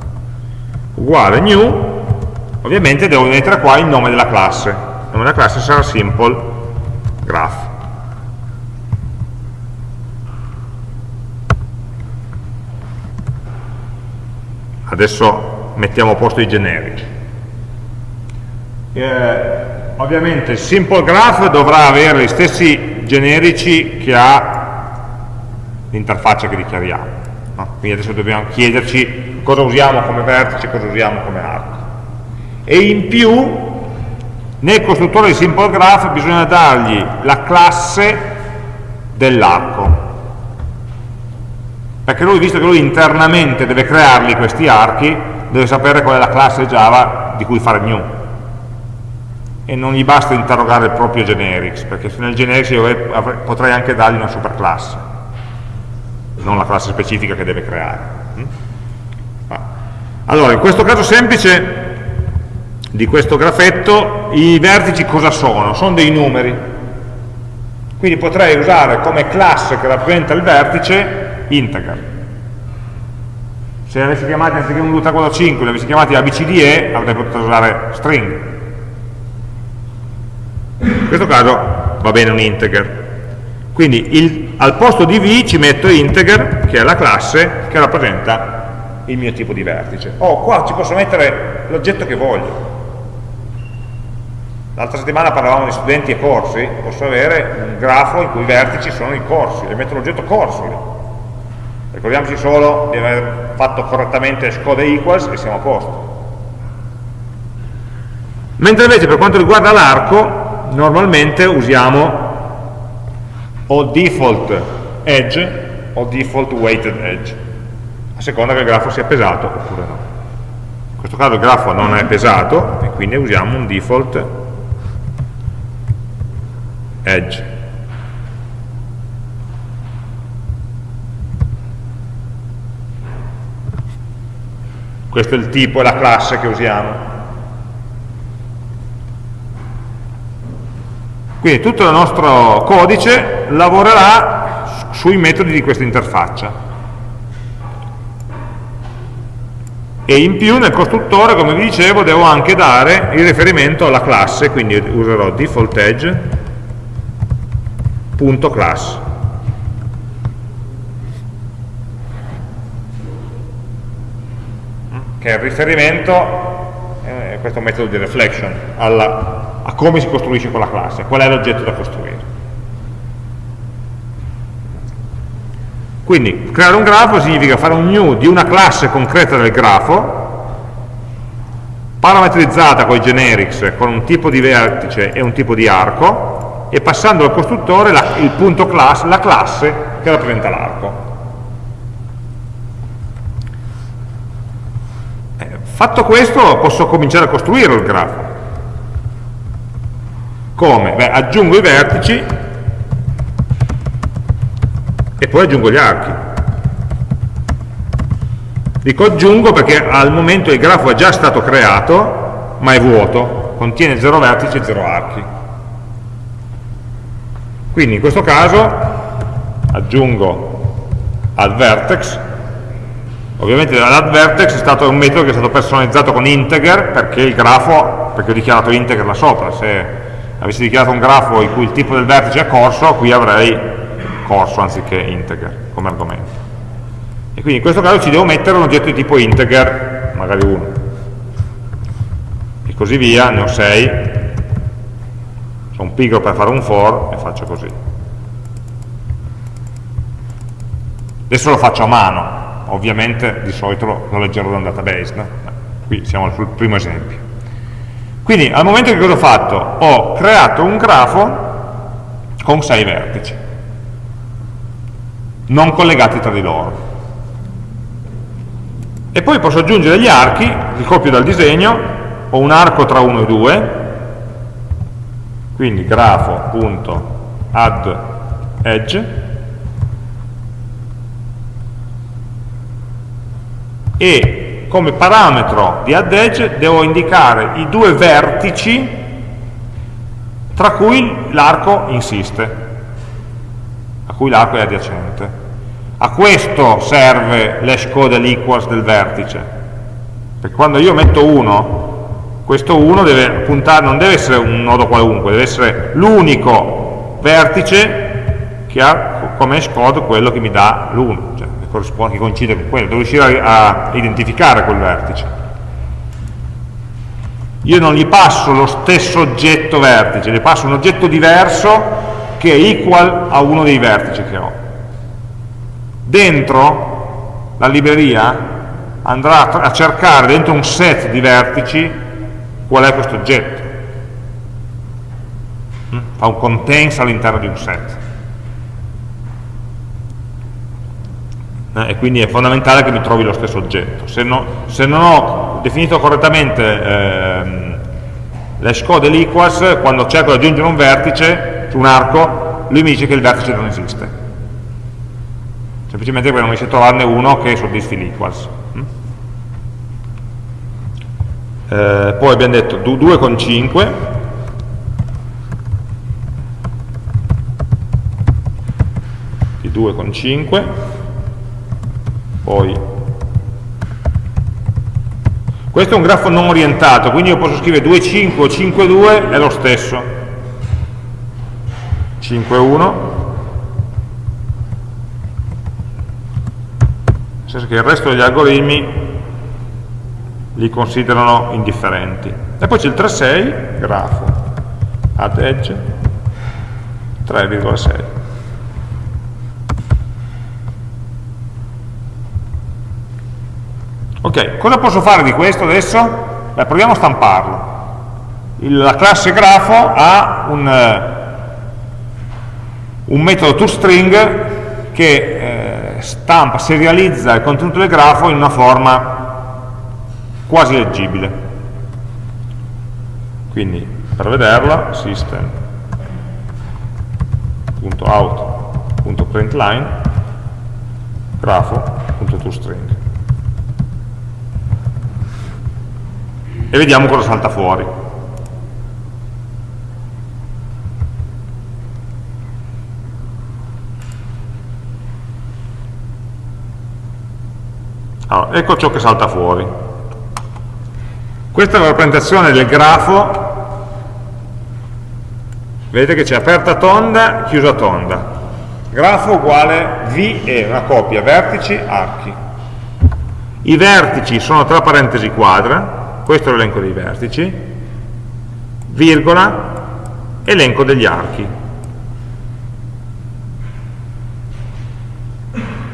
uguale new Ovviamente devo mettere qua il nome della classe. Il nome della classe sarà simple graph. Adesso mettiamo a posto i generici. Eh, ovviamente il simple graph dovrà avere gli stessi generici che ha l'interfaccia che dichiariamo. No? Quindi adesso dobbiamo chiederci cosa usiamo come vertice, cosa usiamo come arco e in più nel costruttore di simple graph bisogna dargli la classe dell'arco perché lui, visto che lui internamente deve crearli questi archi, deve sapere qual è la classe Java di cui fare new e non gli basta interrogare il proprio generics, perché nel generics io potrei anche dargli una superclasse, non la classe specifica che deve creare. Mm? Allora, in questo caso semplice di questo grafetto, i vertici cosa sono? Sono dei numeri. Quindi potrei usare come classe che rappresenta il vertice integer. Se avessi chiamati anziché 1, 2, 3, 4, 5, li avessi chiamati ABCDE, avrei potuto usare string in questo caso va bene un integer quindi il, al posto di v ci metto integer che è la classe che rappresenta il mio tipo di vertice oh qua ci posso mettere l'oggetto che voglio l'altra settimana parlavamo di studenti e corsi. Posso avere un grafo in cui i vertici sono i corsi e metto l'oggetto corso lì ricordiamoci solo di aver fatto correttamente scode equals e siamo a posto. Mentre invece per quanto riguarda l'arco normalmente usiamo o default edge o default weighted edge a seconda che il grafo sia pesato oppure no. In questo caso il grafo non è pesato e quindi usiamo un default edge. Questo è il tipo e la classe che usiamo. Quindi tutto il nostro codice lavorerà sui metodi di questa interfaccia. E in più nel costruttore, come vi dicevo, devo anche dare il riferimento alla classe, quindi userò default edge.class. che è il riferimento, eh, questo metodo di reflection, alla, a come si costruisce quella classe, qual è l'oggetto da costruire. Quindi creare un grafo significa fare un new di una classe concreta del grafo, parametrizzata con i generics, con un tipo di vertice e un tipo di arco, e passando al costruttore la, il punto class, la classe che rappresenta l'arco. Eh, fatto questo posso cominciare a costruire il grafo. Come? Beh, aggiungo i vertici e poi aggiungo gli archi. Dico aggiungo perché al momento il grafo è già stato creato, ma è vuoto, contiene 0 vertici e 0 archi. Quindi in questo caso aggiungo add vertex, ovviamente l'add vertex è stato un metodo che è stato personalizzato con integer perché il grafo, perché ho dichiarato integer là sopra, se avessi dichiarato un grafo in cui il tipo del vertice è corso, qui avrei corso anziché integer come argomento. E quindi in questo caso ci devo mettere un oggetto di tipo integer, magari uno. E così via, ne ho 6. Sono pigro per fare un for e faccio così. Adesso lo faccio a mano, ovviamente di solito lo leggerò da un database, no? qui siamo sul primo esempio. Quindi al momento che cosa ho fatto? Ho creato un grafo con 6 vertici, non collegati tra di loro. E poi posso aggiungere gli archi, li copio dal disegno, ho un arco tra 1 e 2, quindi grafo.add edge, e come parametro di add edge devo indicare i due vertici tra cui l'arco insiste, a cui l'arco è adiacente. A questo serve l'hash code equals del vertice, perché quando io metto 1, questo 1 deve puntare, non deve essere un nodo qualunque, deve essere l'unico vertice che ha come hash quello che mi dà l'1, cioè corrisponde, che coincide con quello, devo riuscire a, a identificare quel vertice. Io non gli passo lo stesso oggetto vertice, gli passo un oggetto diverso che è equal a uno dei vertici che ho. Dentro la libreria andrà a cercare dentro un set di vertici qual è questo oggetto. Mm? Fa un contains all'interno di un set. eh, e quindi è fondamentale che mi trovi lo stesso oggetto. Se, no, se non ho definito correttamente ehm, l'hash code dell'equals, quando cerco di aggiungere un vertice su un arco, lui mi dice che il vertice non esiste. Semplicemente perché non riesce a trovarne uno che soddisfi l'equals. Eh, poi abbiamo detto 2,5 di 2,5 poi. Questo è un grafo non orientato quindi io posso scrivere 2,5 o 5,2 è lo stesso. 5,1 nel senso che il resto degli algoritmi li considerano indifferenti. E poi c'è il 3,6, grafo, add edge, 3,6. Ok, cosa posso fare di questo adesso? Beh, proviamo a stamparlo. Il, la classe grafo ha un, eh, un metodo toString che eh, stampa, serializza il contenuto del grafo in una forma quasi leggibile. Quindi per vederla system.out.println grafo.toString e vediamo cosa salta fuori. Allora, ecco ciò che salta fuori. Questa è la rappresentazione del grafo, vedete che c'è aperta tonda, chiusa tonda. Grafo uguale V è una coppia, vertici, archi. I vertici sono tra parentesi quadra, questo è l'elenco dei vertici, virgola, elenco degli archi.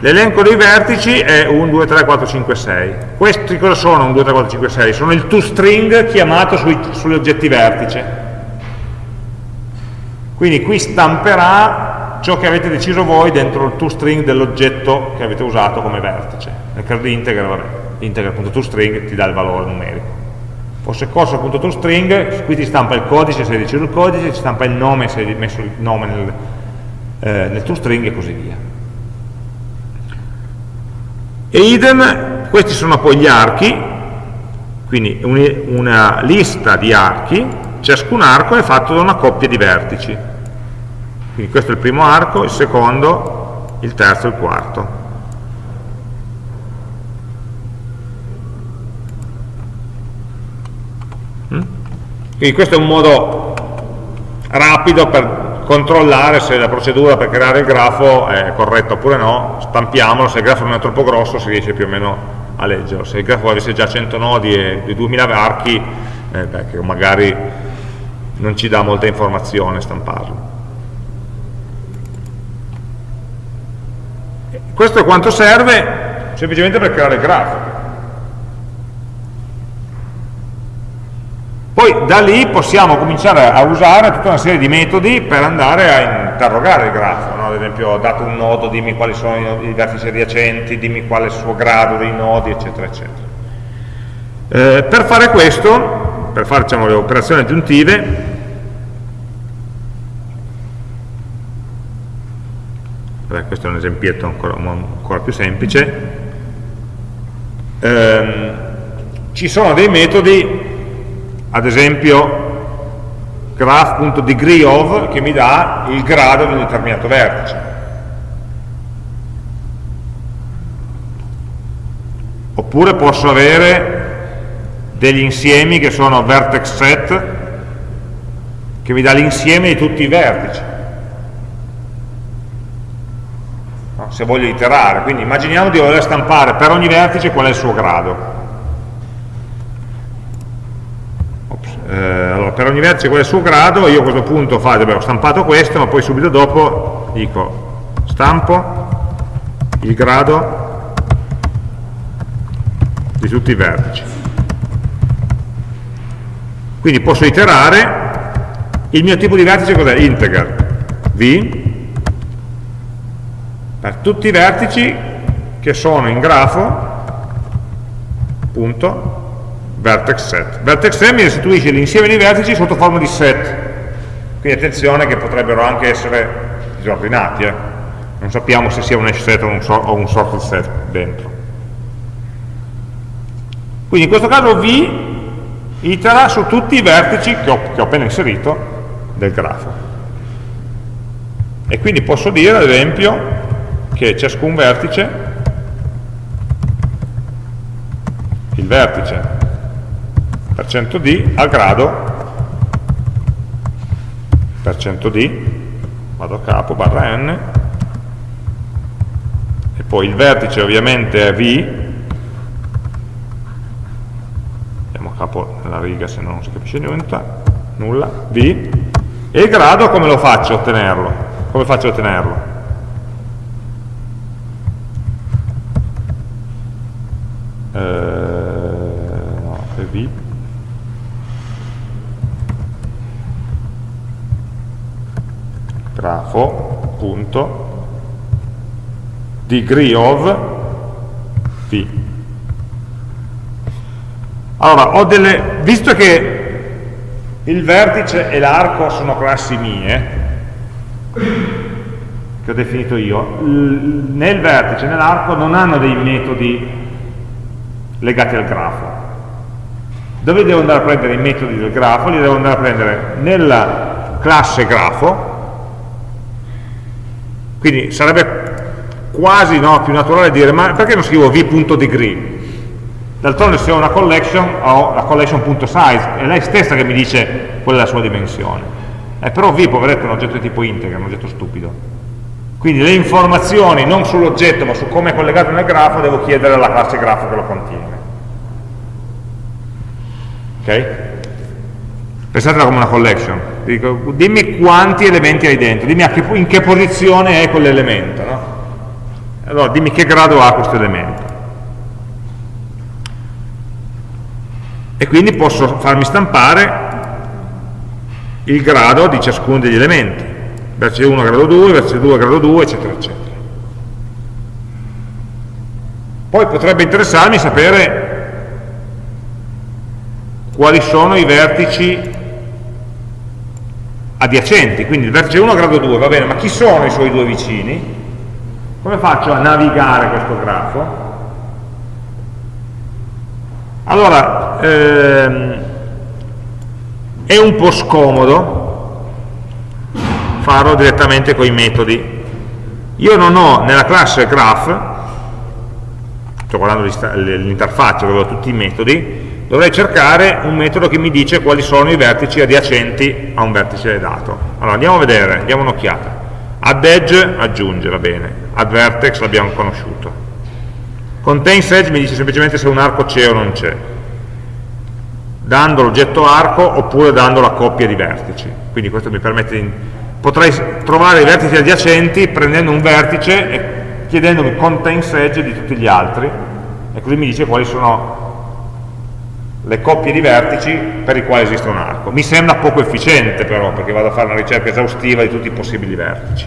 L'elenco dei vertici è 1, 2, 3, 4, 5, 6. Questi cosa sono 1, 2, 3, 4, 5, 6? Sono il toString chiamato sui, sugli oggetti vertice. Quindi qui stamperà ciò che avete deciso voi dentro il toString dell'oggetto che avete usato come vertice. Nel caso di integer, vabbè, integer.toString ti dà il valore numerico. Fosse corso.toString, qui ti stampa il codice se hai deciso il codice, ti stampa il nome se hai messo il nome nel, eh, nel toString e così via. E idem, questi sono poi gli archi, quindi una lista di archi, ciascun arco è fatto da una coppia di vertici. Quindi questo è il primo arco, il secondo, il terzo e il quarto. Mm? Quindi questo è un modo rapido per controllare se la procedura per creare il grafo è corretta oppure no, stampiamolo, se il grafo non è troppo grosso si riesce più o meno a leggerlo, se il grafo avesse già 100 nodi e 2000 archi, eh, beh, che magari non ci dà molta informazione stamparlo. Questo è quanto serve semplicemente per creare il grafo. Poi da lì possiamo cominciare a usare tutta una serie di metodi per andare a interrogare il grafo, no? ad esempio dato un nodo, dimmi quali sono i vertici adiacenti, dimmi qual è il suo grado dei nodi, eccetera, eccetera. Eh, per fare questo, per fare diciamo, le operazioni aggiuntive, Vabbè, questo è un esempietto ancora, ancora più semplice, ehm, ci sono dei metodi ad esempio graph.degreeOf che mi dà il grado di un determinato vertice. Oppure posso avere degli insiemi che sono vertex set che mi dà l'insieme di tutti i vertici. Se voglio iterare, quindi immaginiamo di voler stampare per ogni vertice qual è il suo grado. Eh, allora, per ogni vertice qual è il suo grado, io a questo punto fa, ho stampato questo, ma poi subito dopo dico stampo il grado di tutti i vertici. Quindi posso iterare, il mio tipo di vertice cos'è? Integer, v, per tutti i vertici che sono in grafo punto vertex set. Vertex set mi restituisce l'insieme di vertici sotto forma di set. Quindi attenzione che potrebbero anche essere disordinati. Eh? Non sappiamo se sia un hash set o un, so o un sorted set dentro. Quindi in questo caso V itera su tutti i vertici che ho, che ho appena inserito del grafo. E quindi posso dire, ad esempio, che ciascun vertice, il vertice %d al grado. %d, vado a capo, barra n, e poi il vertice ovviamente è v, andiamo a capo nella riga se no non si capisce niente, nulla, v, e il grado come lo faccio a ottenerlo? Come faccio a ottenerlo? Eh, no, è v grafo punto degree of v allora ho delle visto che il vertice e l'arco sono classi mie che ho definito io nel vertice e nell'arco non hanno dei metodi legati al grafo dove devo andare a prendere i metodi del grafo? li devo andare a prendere nella classe grafo quindi sarebbe quasi no, più naturale dire, ma perché non scrivo v.degree? D'altronde se ho una collection, ho la collection.size, è lei stessa che mi dice qual è la sua dimensione. Eh, però v, poveretto, è un oggetto di tipo integer, un oggetto stupido. Quindi le informazioni non sull'oggetto, ma su come è collegato nel grafo, devo chiedere alla classe grafo che lo contiene. Ok? Pensatela come una collection. Dico, dimmi quanti elementi hai dentro, dimmi che, in che posizione è quell'elemento. No? Allora, dimmi che grado ha questo elemento. E quindi posso farmi stampare il grado di ciascuno degli elementi. Vertice 1 grado 2, vertice 2 grado 2, eccetera, eccetera. Poi potrebbe interessarmi sapere quali sono i vertici adiacenti, quindi il vertice 1 a grado 2, va bene, ma chi sono i suoi due vicini? Come faccio a navigare questo grafo? Allora, ehm, è un po' scomodo farlo direttamente con i metodi. Io non ho nella classe graph, sto guardando l'interfaccia dove ho tutti i metodi, dovrei cercare un metodo che mi dice quali sono i vertici adiacenti a un vertice dato. Allora andiamo a vedere, diamo un'occhiata. Add edge aggiunge, va bene. Add vertex l'abbiamo conosciuto. Contains edge mi dice semplicemente se un arco c'è o non c'è. Dando l'oggetto arco oppure dando la coppia di vertici. Quindi questo mi permette di... Potrei trovare i vertici adiacenti prendendo un vertice e chiedendomi contains edge di tutti gli altri e così mi dice quali sono le coppie di vertici per i quali esiste un arco. Mi sembra poco efficiente però, perché vado a fare una ricerca esaustiva di tutti i possibili vertici.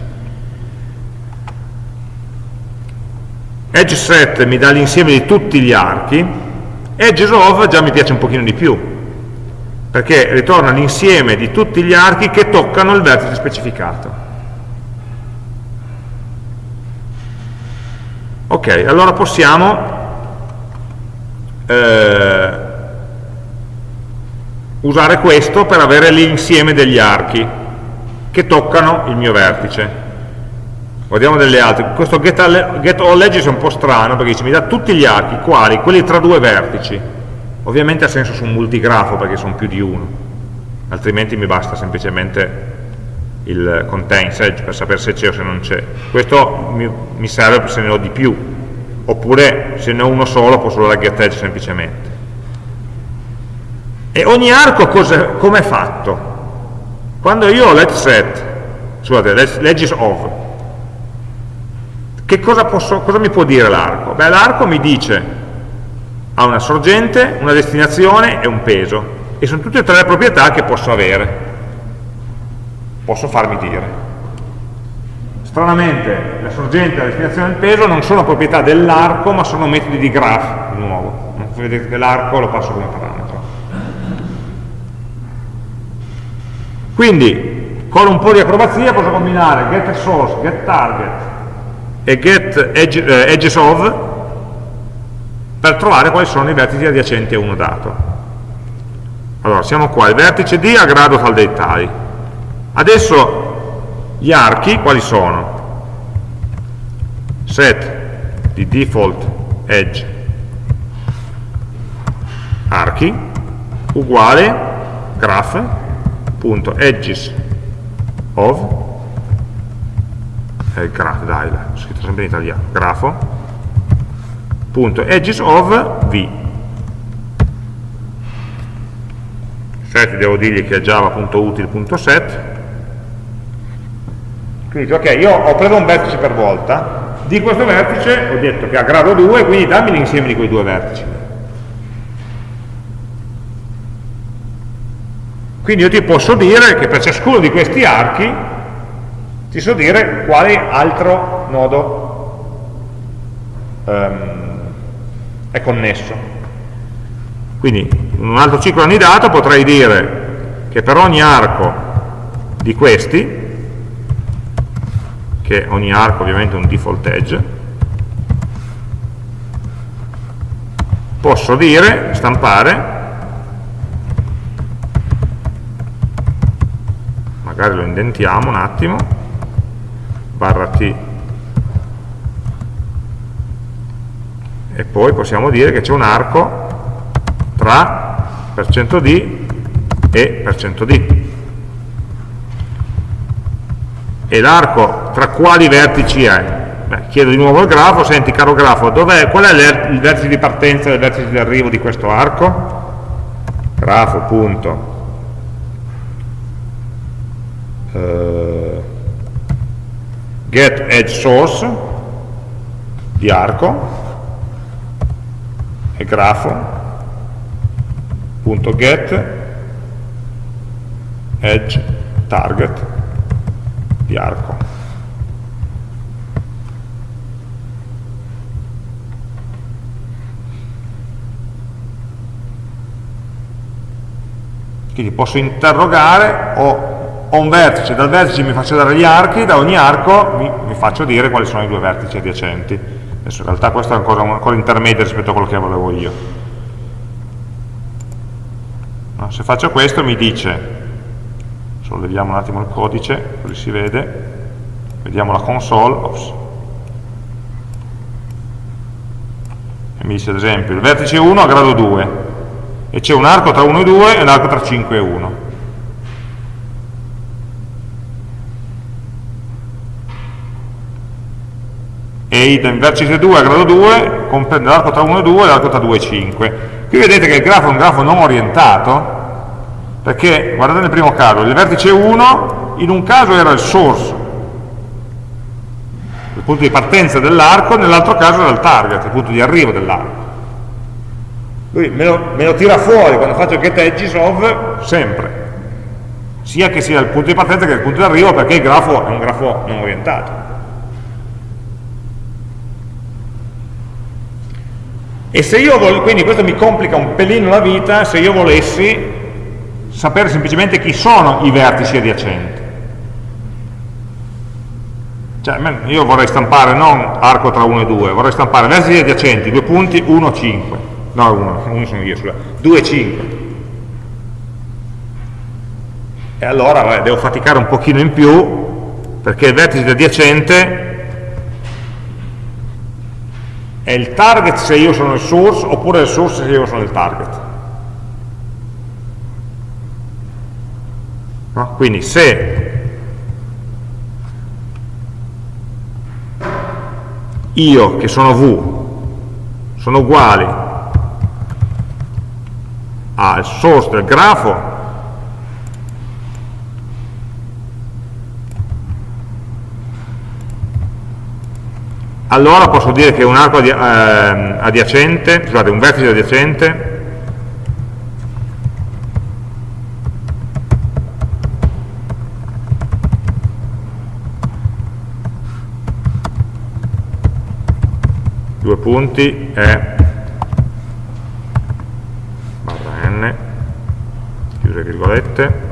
Edge set mi dà l'insieme di tutti gli archi, edges of già mi piace un pochino di più, perché ritorna l'insieme di tutti gli archi che toccano il vertice specificato. Ok, allora possiamo eh, usare questo per avere l'insieme degli archi che toccano il mio vertice. Guardiamo delle altre. Questo get, all, get è un po' strano perché dice, mi dà tutti gli archi, quali? Quelli tra due vertici. Ovviamente ha senso su un multigrafo perché sono più di uno, altrimenti mi basta semplicemente il contains edge per sapere se c'è o se non c'è. Questo mi, mi serve se ne ho di più, oppure se ne ho uno solo posso usare get edge semplicemente. E ogni arco come è fatto? Quando io ho let set, scusate, legis of, che cosa, posso, cosa mi può dire l'arco? Beh, l'arco mi dice ha una sorgente, una destinazione e un peso. E sono tutte e tre le proprietà che posso avere. Posso farmi dire. Stranamente la sorgente e la destinazione del peso non sono proprietà dell'arco, ma sono metodi di graph, di nuovo. Vedete l'arco lo passo come parametro. Quindi, con un po' di acrobazia posso combinare get source, get target e get edge, eh, per trovare quali sono i vertici adiacenti a uno dato. Allora, siamo qua, il vertice D a grado tal dei tali. Adesso gli archi quali sono? Set di default edge archi uguale graph.edges of è il graph, dai, l'ho scritto sempre in italiano, grafo punto edges of v set devo dirgli che è java.util.set quindi ok, io ho preso un vertice per volta, di questo vertice ho detto che ha grado 2, quindi dammi l'insieme di quei due vertici. Quindi io ti posso dire che per ciascuno di questi archi ti so dire quale altro nodo um, è connesso. Quindi in un altro ciclo anidato potrei dire che per ogni arco di questi che ogni arco ovviamente è un default edge, posso dire, stampare, magari lo indentiamo un attimo, barra T, e poi possiamo dire che c'è un arco tra %d e %d. E l'arco tra quali vertici è? Beh, chiedo di nuovo al grafo, senti caro grafo, qual è il vertice di partenza e il vertice di arrivo di questo arco? grafo uh, get edge source di arco e grafo punto get edge target di arco. Quindi posso interrogare, ho, ho, un vertice, dal vertice mi faccio dare gli archi, da ogni arco mi, mi, faccio dire quali sono i due vertici adiacenti. Adesso in realtà questo è ancora, ancora intermedio rispetto a quello che volevo io. No, se faccio questo mi dice solleviamo un attimo il codice, così si vede, vediamo la console, ops, e mi dice ad esempio il vertice 1 a grado 2 e c'è un arco tra 1 e 2 e un arco tra 5 e 1. E il vertice 2 a grado 2 comprende l'arco tra 1 e 2 e l'arco tra 2 e 5. Qui vedete che il grafo è un grafo non orientato, perché guardate nel primo caso, il vertice 1 in un caso era il source, il punto di partenza dell'arco, nell'altro caso era il target, il punto di arrivo dell'arco. Lui me lo, me lo, tira fuori quando faccio get edges of sempre, sia che sia il punto di partenza che il punto di arrivo perché il grafo è un grafo non orientato. E se io voglio, quindi questo mi complica un pelino la vita, se io volessi sapere semplicemente chi sono i vertici adiacenti. Cioè, io vorrei stampare non arco tra 1 e 2, vorrei stampare vertici adiacenti, due punti, 1, 5. No, 1, 1 sono io, scusa, 2, 5. E allora vabbè, devo faticare un pochino in più, perché il vertice adiacente è il target se io sono il source, oppure il source se io sono il target. No? Quindi se io che sono v sono uguali al source del grafo allora posso dire che un arco ehm, adiacente, scusate, un vertice adiacente. Due punti è barra n. Chiuse virgolette.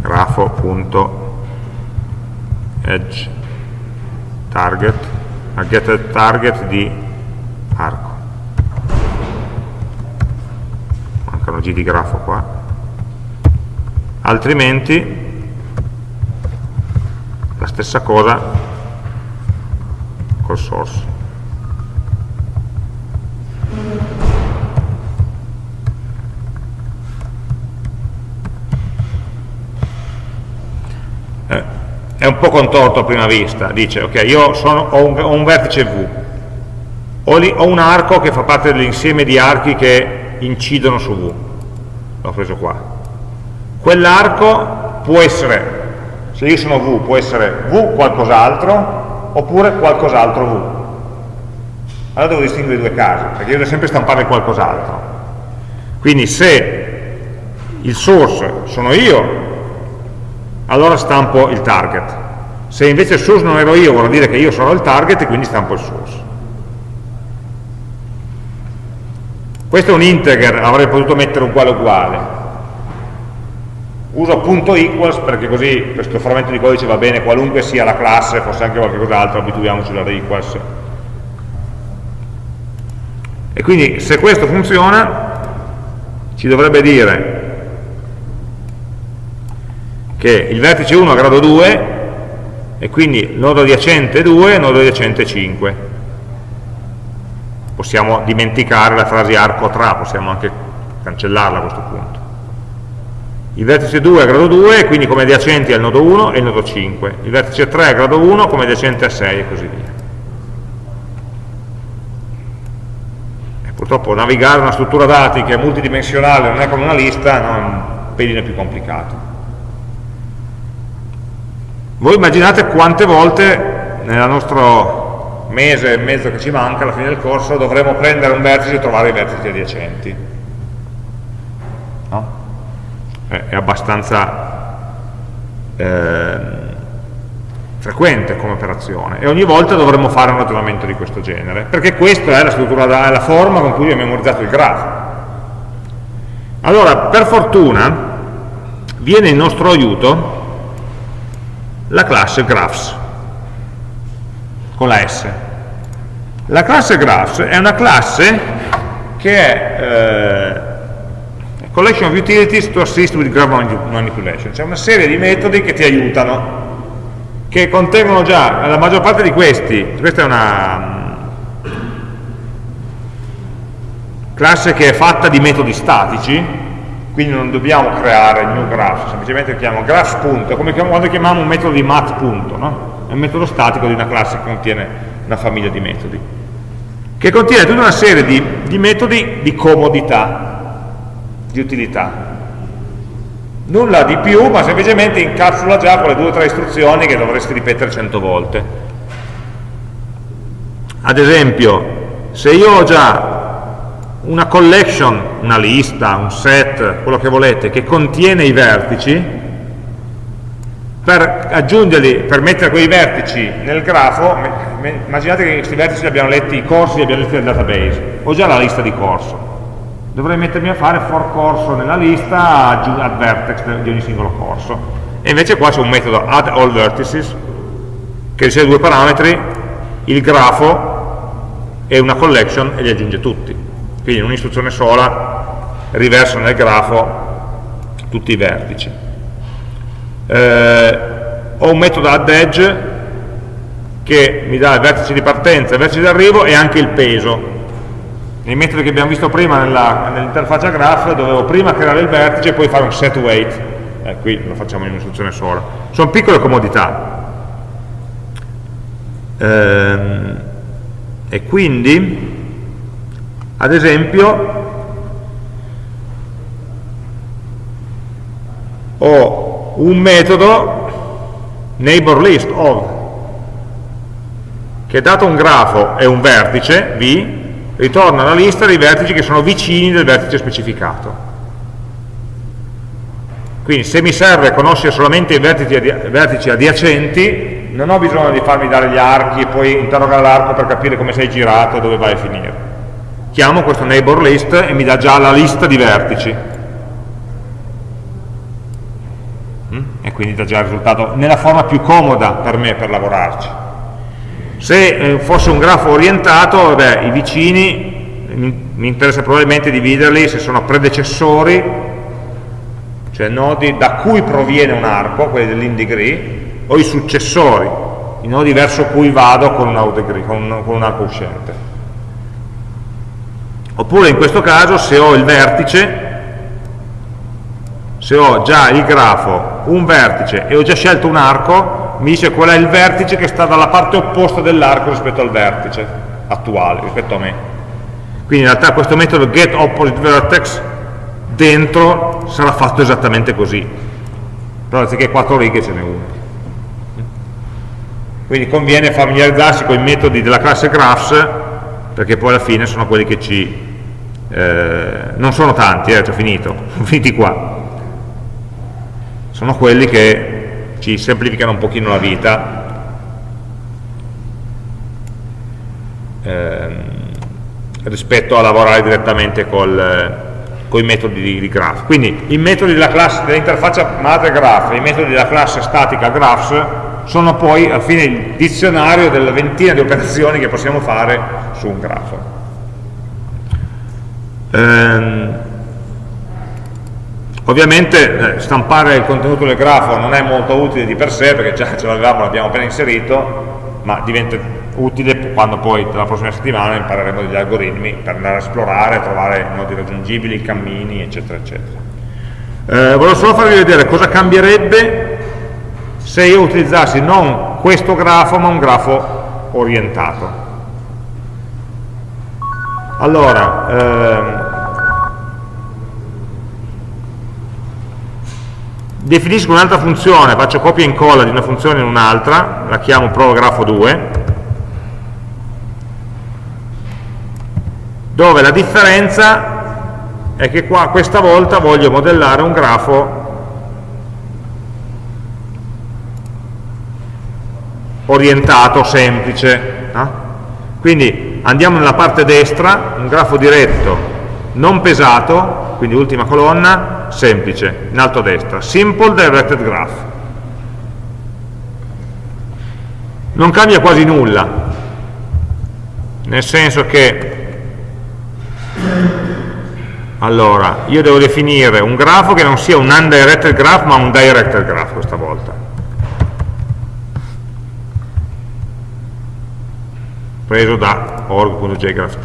Grafo.n grafo.edge target. A get target di arco. Mancano g di grafo qua. Altrimenti la stessa cosa col source po' contorto a prima vista dice ok io sono, ho, un, ho, un, vertice V. Ho, li, ho un arco che fa parte dell'insieme di archi che incidono su V. L'ho preso qua. Quell'arco può essere se io sono V può essere V qualcos'altro oppure qualcos'altro V. Allora devo distinguere i due casi perché io devo sempre stampare qualcos'altro. Quindi se il source sono io allora stampo il target se invece il source non ero io vuol dire che io sono il target e quindi stampo il source questo è un integer avrei potuto mettere uguale uguale uso punto equals perché così questo frammento di codice va bene qualunque sia la classe, fosse anche qualcos'altro, abituiamoci alla equals. E quindi se questo funziona ci dovrebbe dire che il vertice 1 ha grado 2 e quindi nodo adiacente 2 nodo adiacente 5. Possiamo dimenticare la frase arco tra, possiamo anche cancellarla a questo punto. Il vertice 2 è a grado 2 quindi come adiacenti al nodo 1 e il nodo 5 il vertice 3 è a grado 1 come adiacente a 6 e così via. E purtroppo navigare una struttura dati che è multidimensionale non è come una lista no, è un pelino più complicato voi immaginate quante volte nel nostro mese e mezzo che ci manca alla fine del corso dovremo prendere un vertice e trovare i vertici adiacenti no? è abbastanza eh, frequente come operazione e ogni volta dovremmo fare un ragionamento di questo genere perché questa è la struttura, è la forma con cui ho memorizzato il grafo allora per fortuna viene in nostro aiuto la classe graphs con la S. La classe graphs è una classe che è eh, collection of utilities to assist with graph manipulation, c'è una serie di metodi che ti aiutano, che contengono già, la maggior parte di questi, questa è una mm, classe che è fatta di metodi statici, quindi non dobbiamo creare new graph, semplicemente chiamiamo graphs punto, come quando chiamiamo un metodo di mat punto, no? è un metodo statico di una classe che contiene una famiglia di metodi, che contiene tutta una serie di, di metodi di comodità, di utilità. Nulla di più, ma semplicemente incapsula già quelle due o tre istruzioni che dovresti ripetere cento volte. Ad esempio, se io ho già una collection, una lista, un set, quello che volete, che contiene i vertici, per aggiungerli, per mettere quei vertici nel grafo, immaginate che questi vertici li abbiamo letti i corsi, li abbiamo letti nel database, ho già la lista di corso. Dovrei mettermi a fare for corso nella lista add vertex di ogni singolo corso. E invece qua c'è un metodo add all vertices che riceve due parametri il grafo e una collection e li aggiunge tutti quindi in un'istruzione sola riverso nel grafo tutti i vertici. Eh, ho un metodo add edge che mi dà il vertice di partenza, il vertice di arrivo e anche il peso. Nei metodi che abbiamo visto prima nell'interfaccia graph dovevo prima creare il vertice e poi fare un set weight. Eh, qui lo facciamo in un'istruzione sola. Sono piccole comodità. Ehm, e quindi ad esempio ho un metodo neighbor list of che dato un grafo e un vertice v ritorna la lista dei vertici che sono vicini del vertice specificato. Quindi se mi serve conoscere solamente i vertici, adi vertici adiacenti, non ho bisogno di farmi dare gli archi e poi interrogare l'arco per capire come sei girato e dove vai a finire. Chiamo questo neighbor list e mi dà già la lista di vertici. Mm? E quindi dà già il risultato nella forma più comoda per me per lavorarci. Se eh, fosse un grafo orientato, vabbè, i vicini mi interessa probabilmente dividerli se sono predecessori, cioè nodi da cui proviene un arco, quelli dell'in degree, o i successori, i nodi verso cui vado con un, degree, con un arco uscente. Oppure in questo caso se ho il vertice, se ho già il grafo, un vertice e ho già scelto un arco, mi dice qual è il vertice che sta dalla parte opposta dell'arco rispetto al vertice attuale, rispetto a me. Quindi in realtà questo metodo getOppositeVertex dentro sarà fatto esattamente così, però anziché quattro righe ce n'è una quindi conviene familiarizzarsi con i metodi della classe graphs perché poi alla fine sono quelli che ci eh, non sono tanti, eh, ho finito, sono finiti qua sono quelli che ci semplificano un pochino la vita ehm, rispetto a lavorare direttamente col, con i metodi di, di graph. Quindi i metodi dell'interfaccia madre graph i metodi della classe statica graphs sono poi alla fine il dizionario della ventina di operazioni che possiamo fare su un grafo. Ehm, ovviamente eh, stampare il contenuto del grafo non è molto utile di per sé perché già ce l'avevamo, l'abbiamo appena inserito, ma diventa utile quando poi la prossima settimana impareremo degli algoritmi per andare a esplorare, trovare nodi raggiungibili, cammini, eccetera, eccetera. Eh, volevo solo farvi vedere cosa cambierebbe se io utilizzassi non questo grafo ma un grafo orientato. Allora, ehm, definisco un'altra funzione, faccio copia e incolla di una funzione in un'altra, la chiamo prografo 2, dove la differenza è che qua questa volta voglio modellare un grafo orientato, semplice. No? Quindi andiamo nella parte destra, un grafo diretto, non pesato, quindi ultima colonna, semplice, in alto a destra, simple directed graph. Non cambia quasi nulla, nel senso che allora, io devo definire un grafo che non sia un undirected graph ma un directed graph questa volta preso da org.jgraph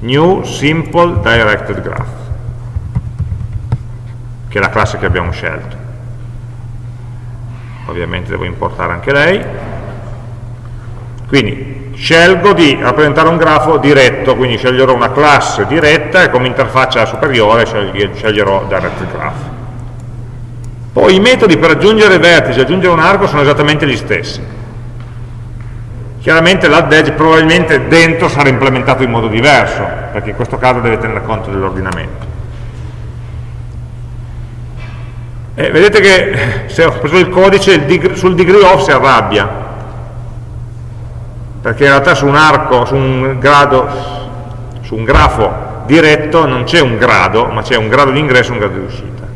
new simple directed graph che è la classe che abbiamo scelto. Ovviamente devo importare anche lei. Quindi scelgo di rappresentare un grafo diretto quindi sceglierò una classe diretta e come interfaccia superiore sceglierò directed graph. Poi i metodi per aggiungere vertici e aggiungere un arco sono esattamente gli stessi Chiaramente l'add edge probabilmente dentro sarà implementato in modo diverso, perché in questo caso deve tenere conto dell'ordinamento. Eh, vedete che se ho preso il codice sul degree off si arrabbia, perché in realtà su un arco, su un grado, su un grafo diretto non c'è un grado, ma c'è un grado di ingresso e un grado di uscita.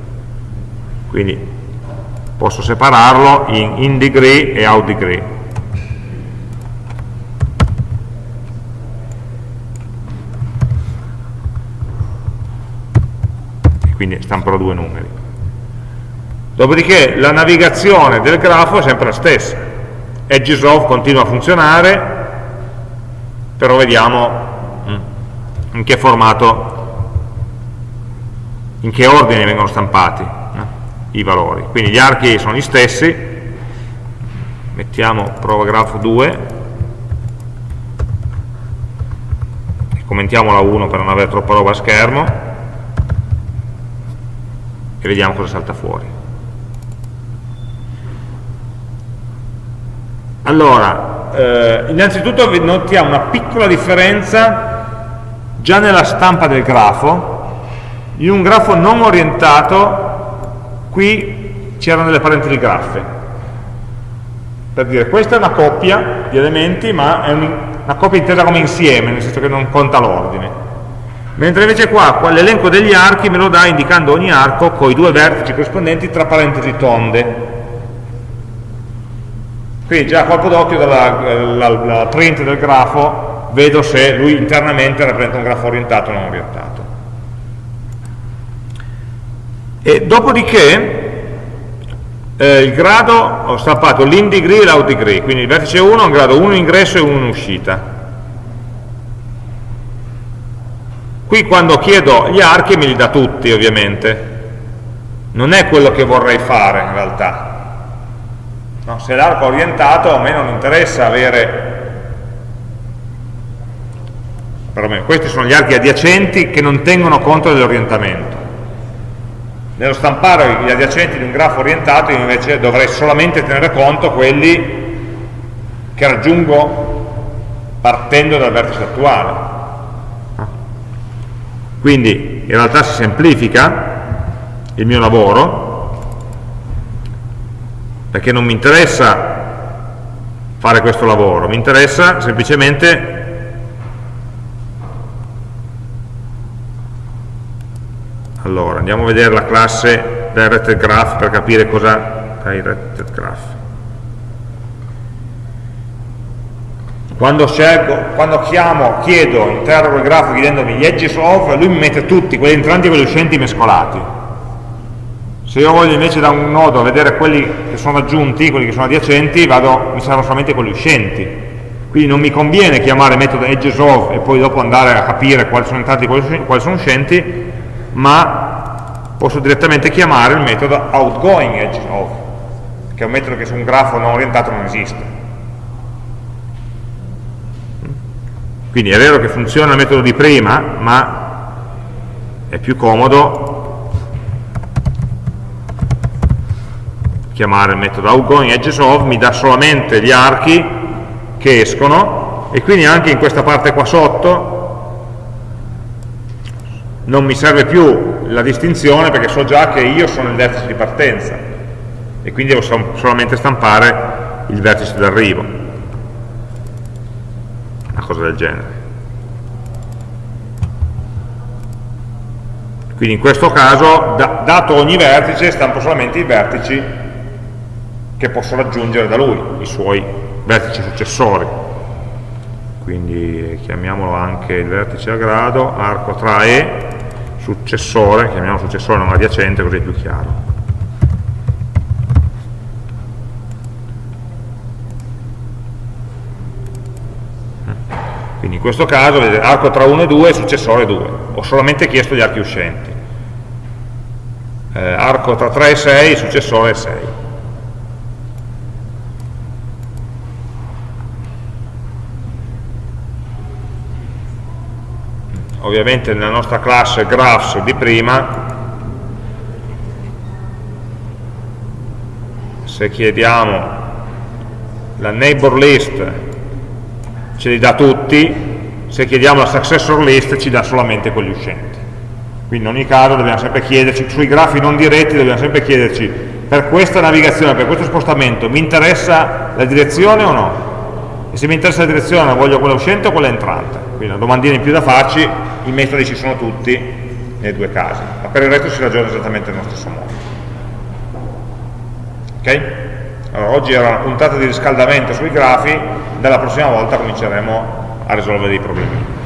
Quindi posso separarlo in in degree e out degree. Quindi stamperò due numeri. Dopodiché la navigazione del grafo è sempre la stessa. EdgeSoft continua a funzionare, però vediamo mm, in che formato, in che ordine vengono stampati eh, i valori. Quindi gli archi sono gli stessi, mettiamo prova grafo 2, commentiamo la 1 per non avere troppa roba a schermo, e vediamo cosa salta fuori. Allora, eh, innanzitutto notiamo una piccola differenza già nella stampa del grafo. In un grafo non orientato, qui c'erano delle parentesi graffe. per dire questa è una coppia di elementi ma è un, una coppia intesa come insieme nel senso che non conta l'ordine mentre invece qua, qua l'elenco degli archi me lo dà indicando ogni arco con i due vertici corrispondenti tra parentesi tonde quindi già a colpo d'occhio dalla print del grafo vedo se lui internamente rappresenta un grafo orientato o non orientato e dopodiché eh, il grado, ho stampato l'in degree e l'out degree, quindi il vertice 1 ha un grado 1 in ingresso e 1 in uscita. Qui quando chiedo gli archi me li dà tutti ovviamente, non è quello che vorrei fare in realtà. No, se l'arco è orientato a me non interessa avere perlomeno questi sono gli archi adiacenti che non tengono conto dell'orientamento nello stampare gli adiacenti di un grafo orientato io invece dovrei solamente tenere conto quelli che raggiungo partendo dal vertice attuale. Quindi in realtà si semplifica il mio lavoro perché non mi interessa fare questo lavoro, mi interessa semplicemente Allora, andiamo a vedere la classe directed graph per capire cosa directed graph. Quando, scelgo, quando chiamo, chiedo, interrogo il grafo chiedendomi gli edges of, lui mi mette tutti, quelli entranti e quelli uscenti mescolati. Se io voglio invece da un nodo vedere quelli che sono aggiunti, quelli che sono adiacenti, vado, mi servono solamente quelli uscenti. Quindi non mi conviene chiamare metodo edges of e poi dopo andare a capire quali sono entrati e quali sono uscenti, ma posso direttamente chiamare il metodo outgoing edge of, che è un metodo che su un grafo non orientato non esiste. Quindi è vero che funziona il metodo di prima, ma è più comodo chiamare il metodo outgoing edges of, mi dà solamente gli archi che escono e quindi anche in questa parte qua sotto non mi serve più la distinzione perché so già che io sono il vertice di partenza e quindi devo solamente stampare il vertice d'arrivo cosa del genere quindi in questo caso da, dato ogni vertice stampo solamente i vertici che posso raggiungere da lui i suoi vertici successori quindi chiamiamolo anche il vertice a grado arco tra E successore, chiamiamo successore non adiacente così è più chiaro. Quindi in questo caso, arco tra 1 e 2 successore 2, ho solamente chiesto gli archi uscenti. Eh, arco tra 3 e 6, successore 6. ovviamente nella nostra classe graphs di prima se chiediamo la neighbor list ce li dà tutti se chiediamo la successor list ci dà solamente quelli uscenti quindi in ogni caso dobbiamo sempre chiederci sui grafi non diretti dobbiamo sempre chiederci per questa navigazione, per questo spostamento mi interessa la direzione o no? e se mi interessa la direzione voglio quella uscente o quella entrante quindi una domandina in più da farci i metodi ci sono tutti nei due casi, ma per il resto si ragiona esattamente nello stesso modo. Ok? Allora, oggi era una puntata di riscaldamento sui grafi, dalla prossima volta cominceremo a risolvere dei problemi.